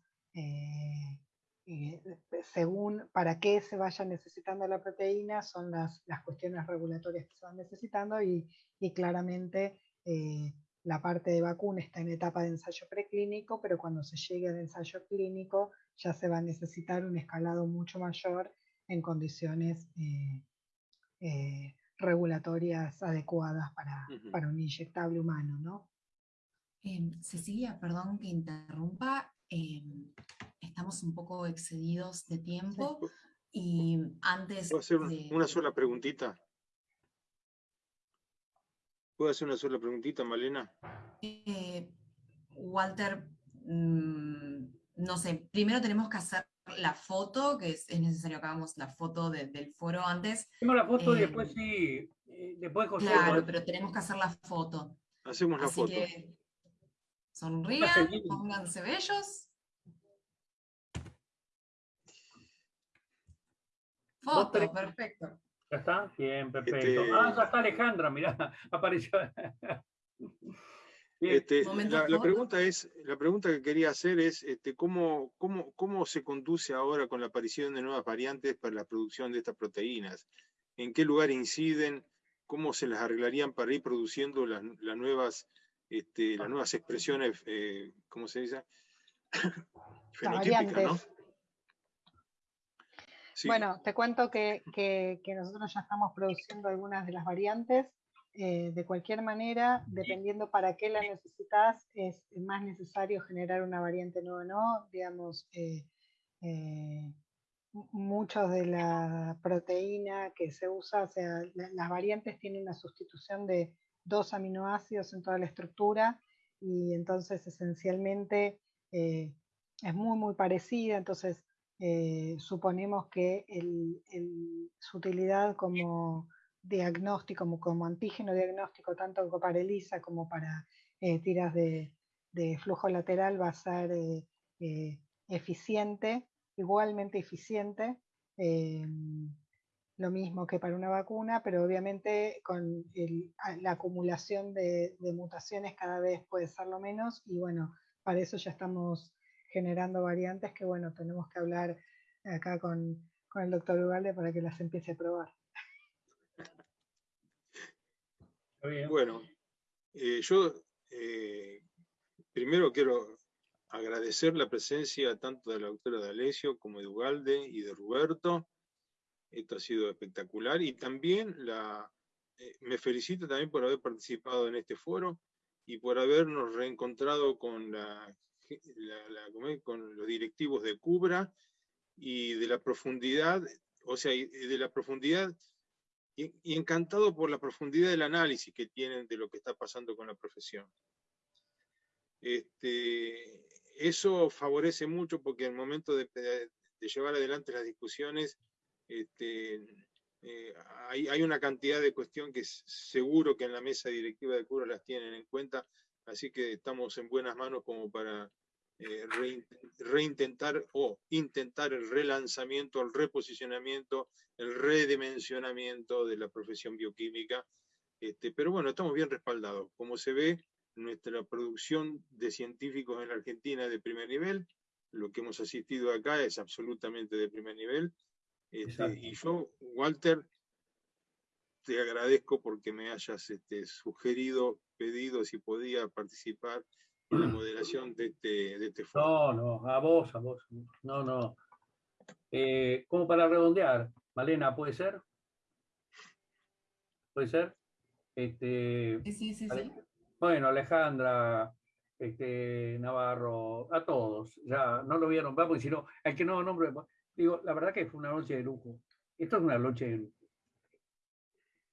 según para qué se vaya necesitando la proteína, son las, las cuestiones regulatorias que se van necesitando y, y claramente eh, la parte de vacuna está en etapa de ensayo preclínico, pero cuando se llegue al ensayo clínico ya se va a necesitar un escalado mucho mayor en condiciones eh, eh, regulatorias adecuadas para, para, un inyectable humano. ¿no? Em, Cecilia, perdón que interrumpa, em, estamos un poco excedidos de tiempo y antes... ¿Puedo hacer una sola preguntita? ¿Puedo hacer una sola preguntita, Malena? Eh, Walter, mm, no sé, primero tenemos que hacer la foto, que es, necesario que hagamos la foto del foro antes. Hacemos la foto y eh, después sí, eh, después José. Claro, pero tenemos que hacer la foto. Hacemos la Así foto. Que sonrían, pónganse bellos. Foto, perfecto. ¿Ya está? Bien, perfecto. Este ah, ya está Alejandra, mirá, <laughs> apareció. Este, la, pregunta es, la pregunta que quería hacer es este, ¿cómo, cómo, cómo se conduce ahora con la aparición de nuevas variantes para la producción de estas proteínas. ¿En qué lugar inciden? ¿Cómo se las arreglarían para ir produciendo las, nuevas, este, las nuevas expresiones, eh, ¿cómo se dice? <coughs> Fenotípicas, ¿no? Bueno, te cuento que, nosotros ya estamos produciendo algunas de las variantes. Eh, de cualquier manera, dependiendo para qué la necesitas, es más necesario generar una variante nueva o no. Digamos, eh, eh, muchos de la proteína que se usa, o sea, las variantes tienen una sustitución de dos aminoácidos en toda la estructura y entonces esencialmente es muy, muy parecida. Entonces, eh, suponemos que su utilidad como diagnóstico, como, antígeno diagnóstico, tanto para ELISA como para eh, tiras de, flujo lateral, va a ser eh, eficiente, igualmente eficiente, lo mismo que para una vacuna, pero obviamente con la acumulación de, de mutaciones cada vez puede ser lo menos y bueno, para eso ya estamos generando variantes que, bueno, tenemos que hablar acá con, el doctor Ugalde para que las empiece a probar. Bueno, eh, yo eh, primero quiero agradecer la presencia tanto de la doctora D'Alessio como de Ugalde y de Roberto. Esto ha sido espectacular y también la, eh, me felicito también por haber participado en este foro y por habernos reencontrado con la con los directivos de Cubra y de la profundidad, o sea, de la profundidad, y, encantado por la profundidad del análisis que tienen de lo que está pasando con la profesión. Este, eso favorece mucho porque el momento de, llevar adelante las discusiones, este, eh, hay, hay, una cantidad de cuestión que seguro que en la mesa directiva de Cubra las tienen en cuenta, así que estamos en buenas manos como para eh, reintentar o intentar el relanzamiento, el reposicionamiento, el redimensionamiento de la profesión bioquímica. Este, pero bueno, estamos bien respaldados. Como se ve, nuestra producción de científicos en la Argentina de primer nivel. Lo que hemos asistido acá es absolutamente de primer nivel. Este, y yo, Walter, te agradezco porque me hayas este, sugerido, pedido si podía participar la moderación de este, de este foro. No, no, a vos, a vos. No, no. Eh, como para redondear, Malena, ¿puede ser? ¿Puede ser? Este, sí, sí, sí. Bueno, Alejandra, este, Navarro, a todos. Ya no lo voy a nombrar porque si no, hay que no nombre. Digo, la verdad que fue una noche de lujo. Esto es una noche de lujo.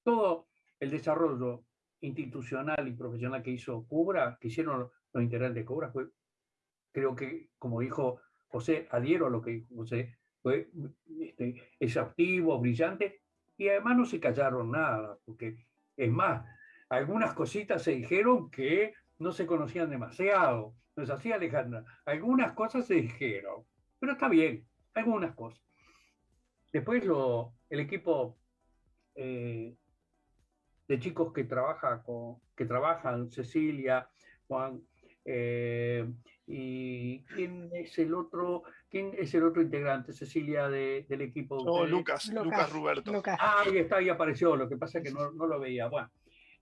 Todo el desarrollo institucional y profesional que hizo Cubra, que hicieron los de Cobra fue creo que, como dijo José, adhiero a lo que dijo José, fue este, exhaustivo, brillante, y además no se callaron nada, porque es más, algunas cositas se dijeron que no se conocían demasiado. No es así, Alejandra. Algunas cosas se dijeron, pero está bien, algunas cosas. Después lo, el equipo eh, de chicos que, trabaja con, que trabajan, Cecilia, Juan, eh, y quién es el otro, quién es el otro integrante, Cecilia, del equipo. Oh, Lucas, Lucas, Roberto. Ah, ahí está, ahí apareció, lo que pasa es que no, no lo veía. Bueno,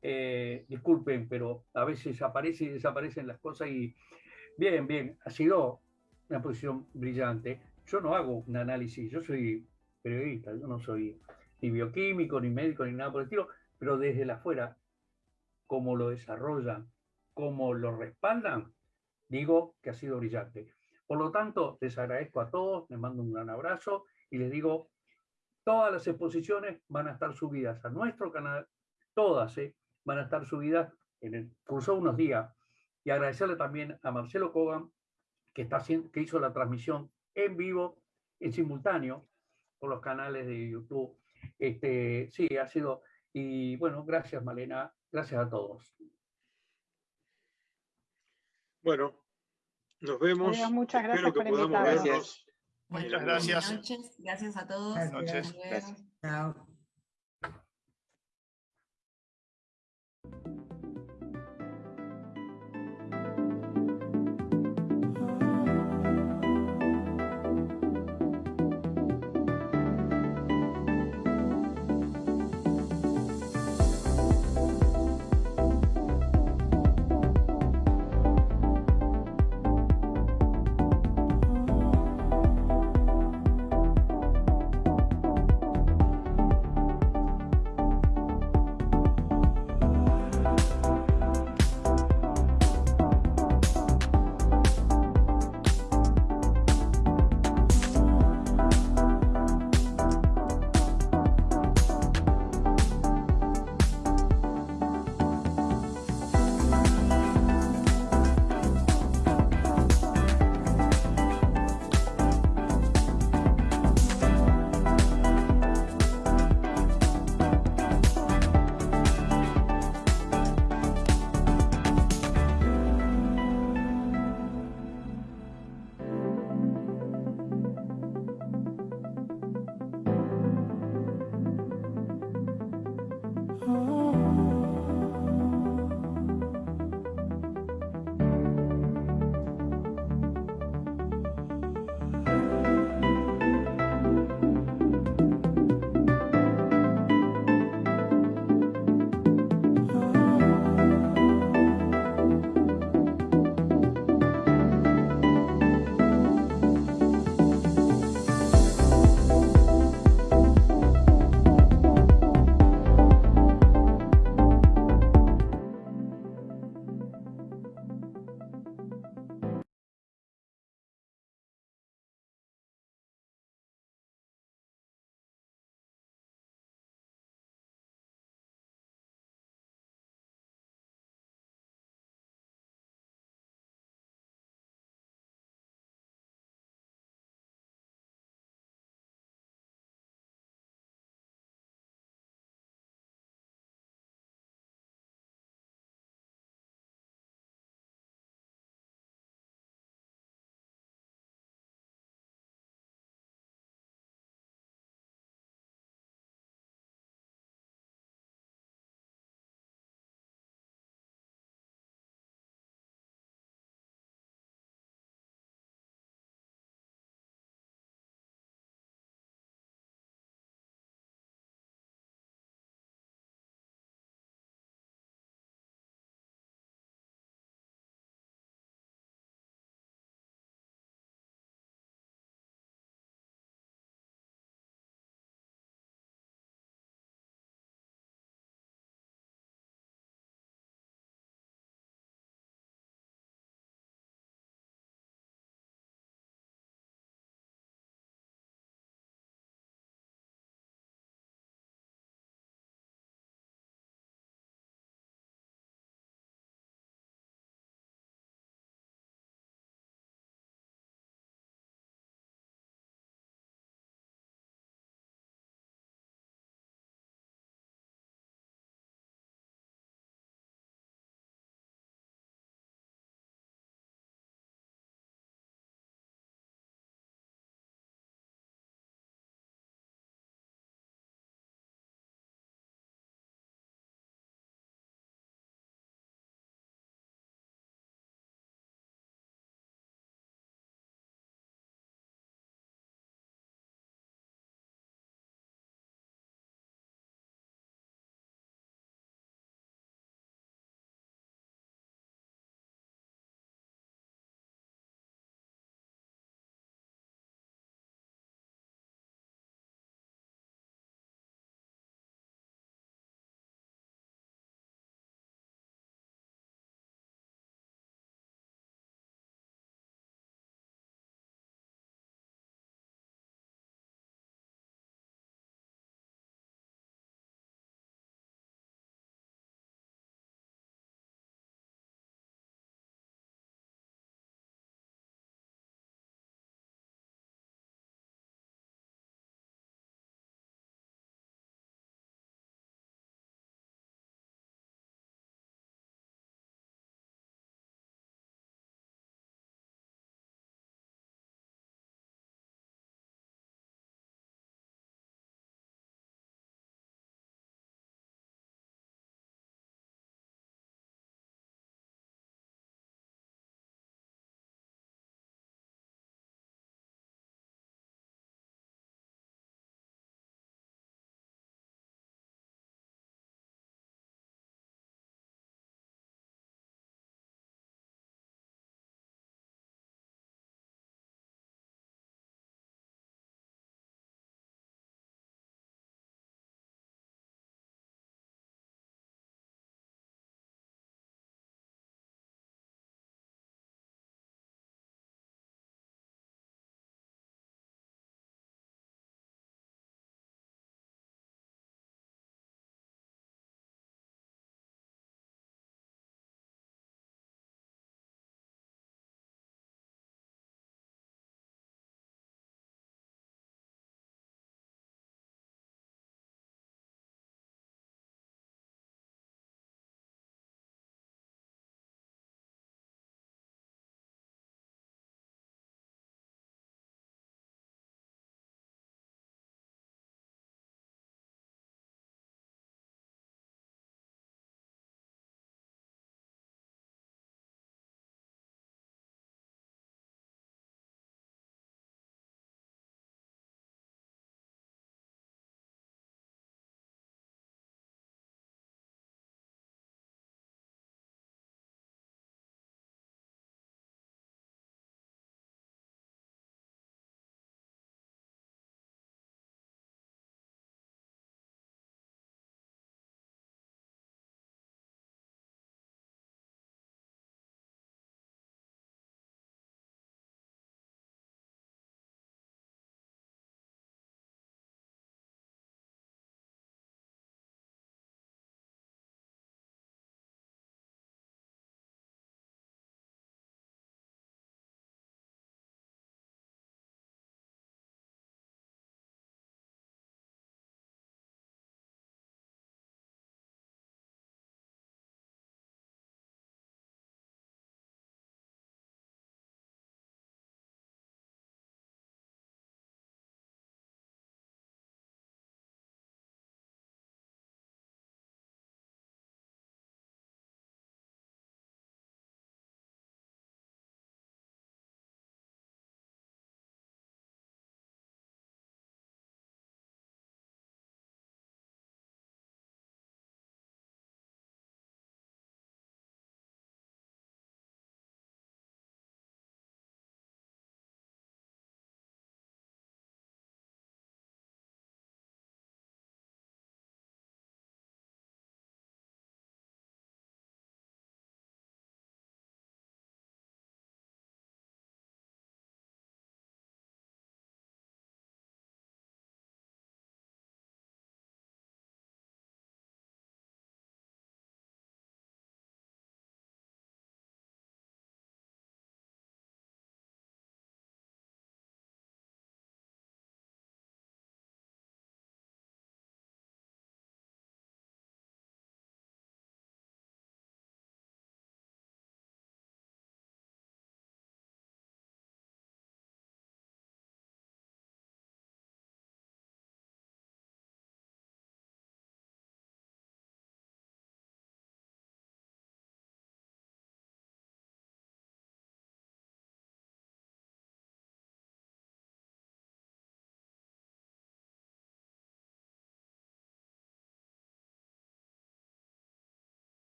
eh, disculpen, pero a veces aparecen y desaparecen las cosas y bien, bien, ha sido una posición brillante. Yo no hago un análisis, yo soy periodista, yo no soy ni bioquímico, ni médico, ni nada por el estilo, pero desde la afuera, cómo lo desarrollan, cómo lo respaldan, digo que ha sido brillante. Por lo tanto, les agradezco a todos, les mando un gran abrazo y les digo, todas las exposiciones van a estar subidas a nuestro canal, todas, ¿eh? van a estar subidas en el curso de unos días. Y agradecerle también a Marcelo Kogan, que, está haciendo, que hizo la transmisión en vivo, en simultáneo, por los canales de YouTube. Este, sí, ha sido. Y bueno, gracias, Malena. Gracias a todos. Bueno, nos vemos. muchas gracias Espero que podamos vernos. Muchas gracias. Buenas noches. Gracias a todos. Buenas noches. Gracias. Chao.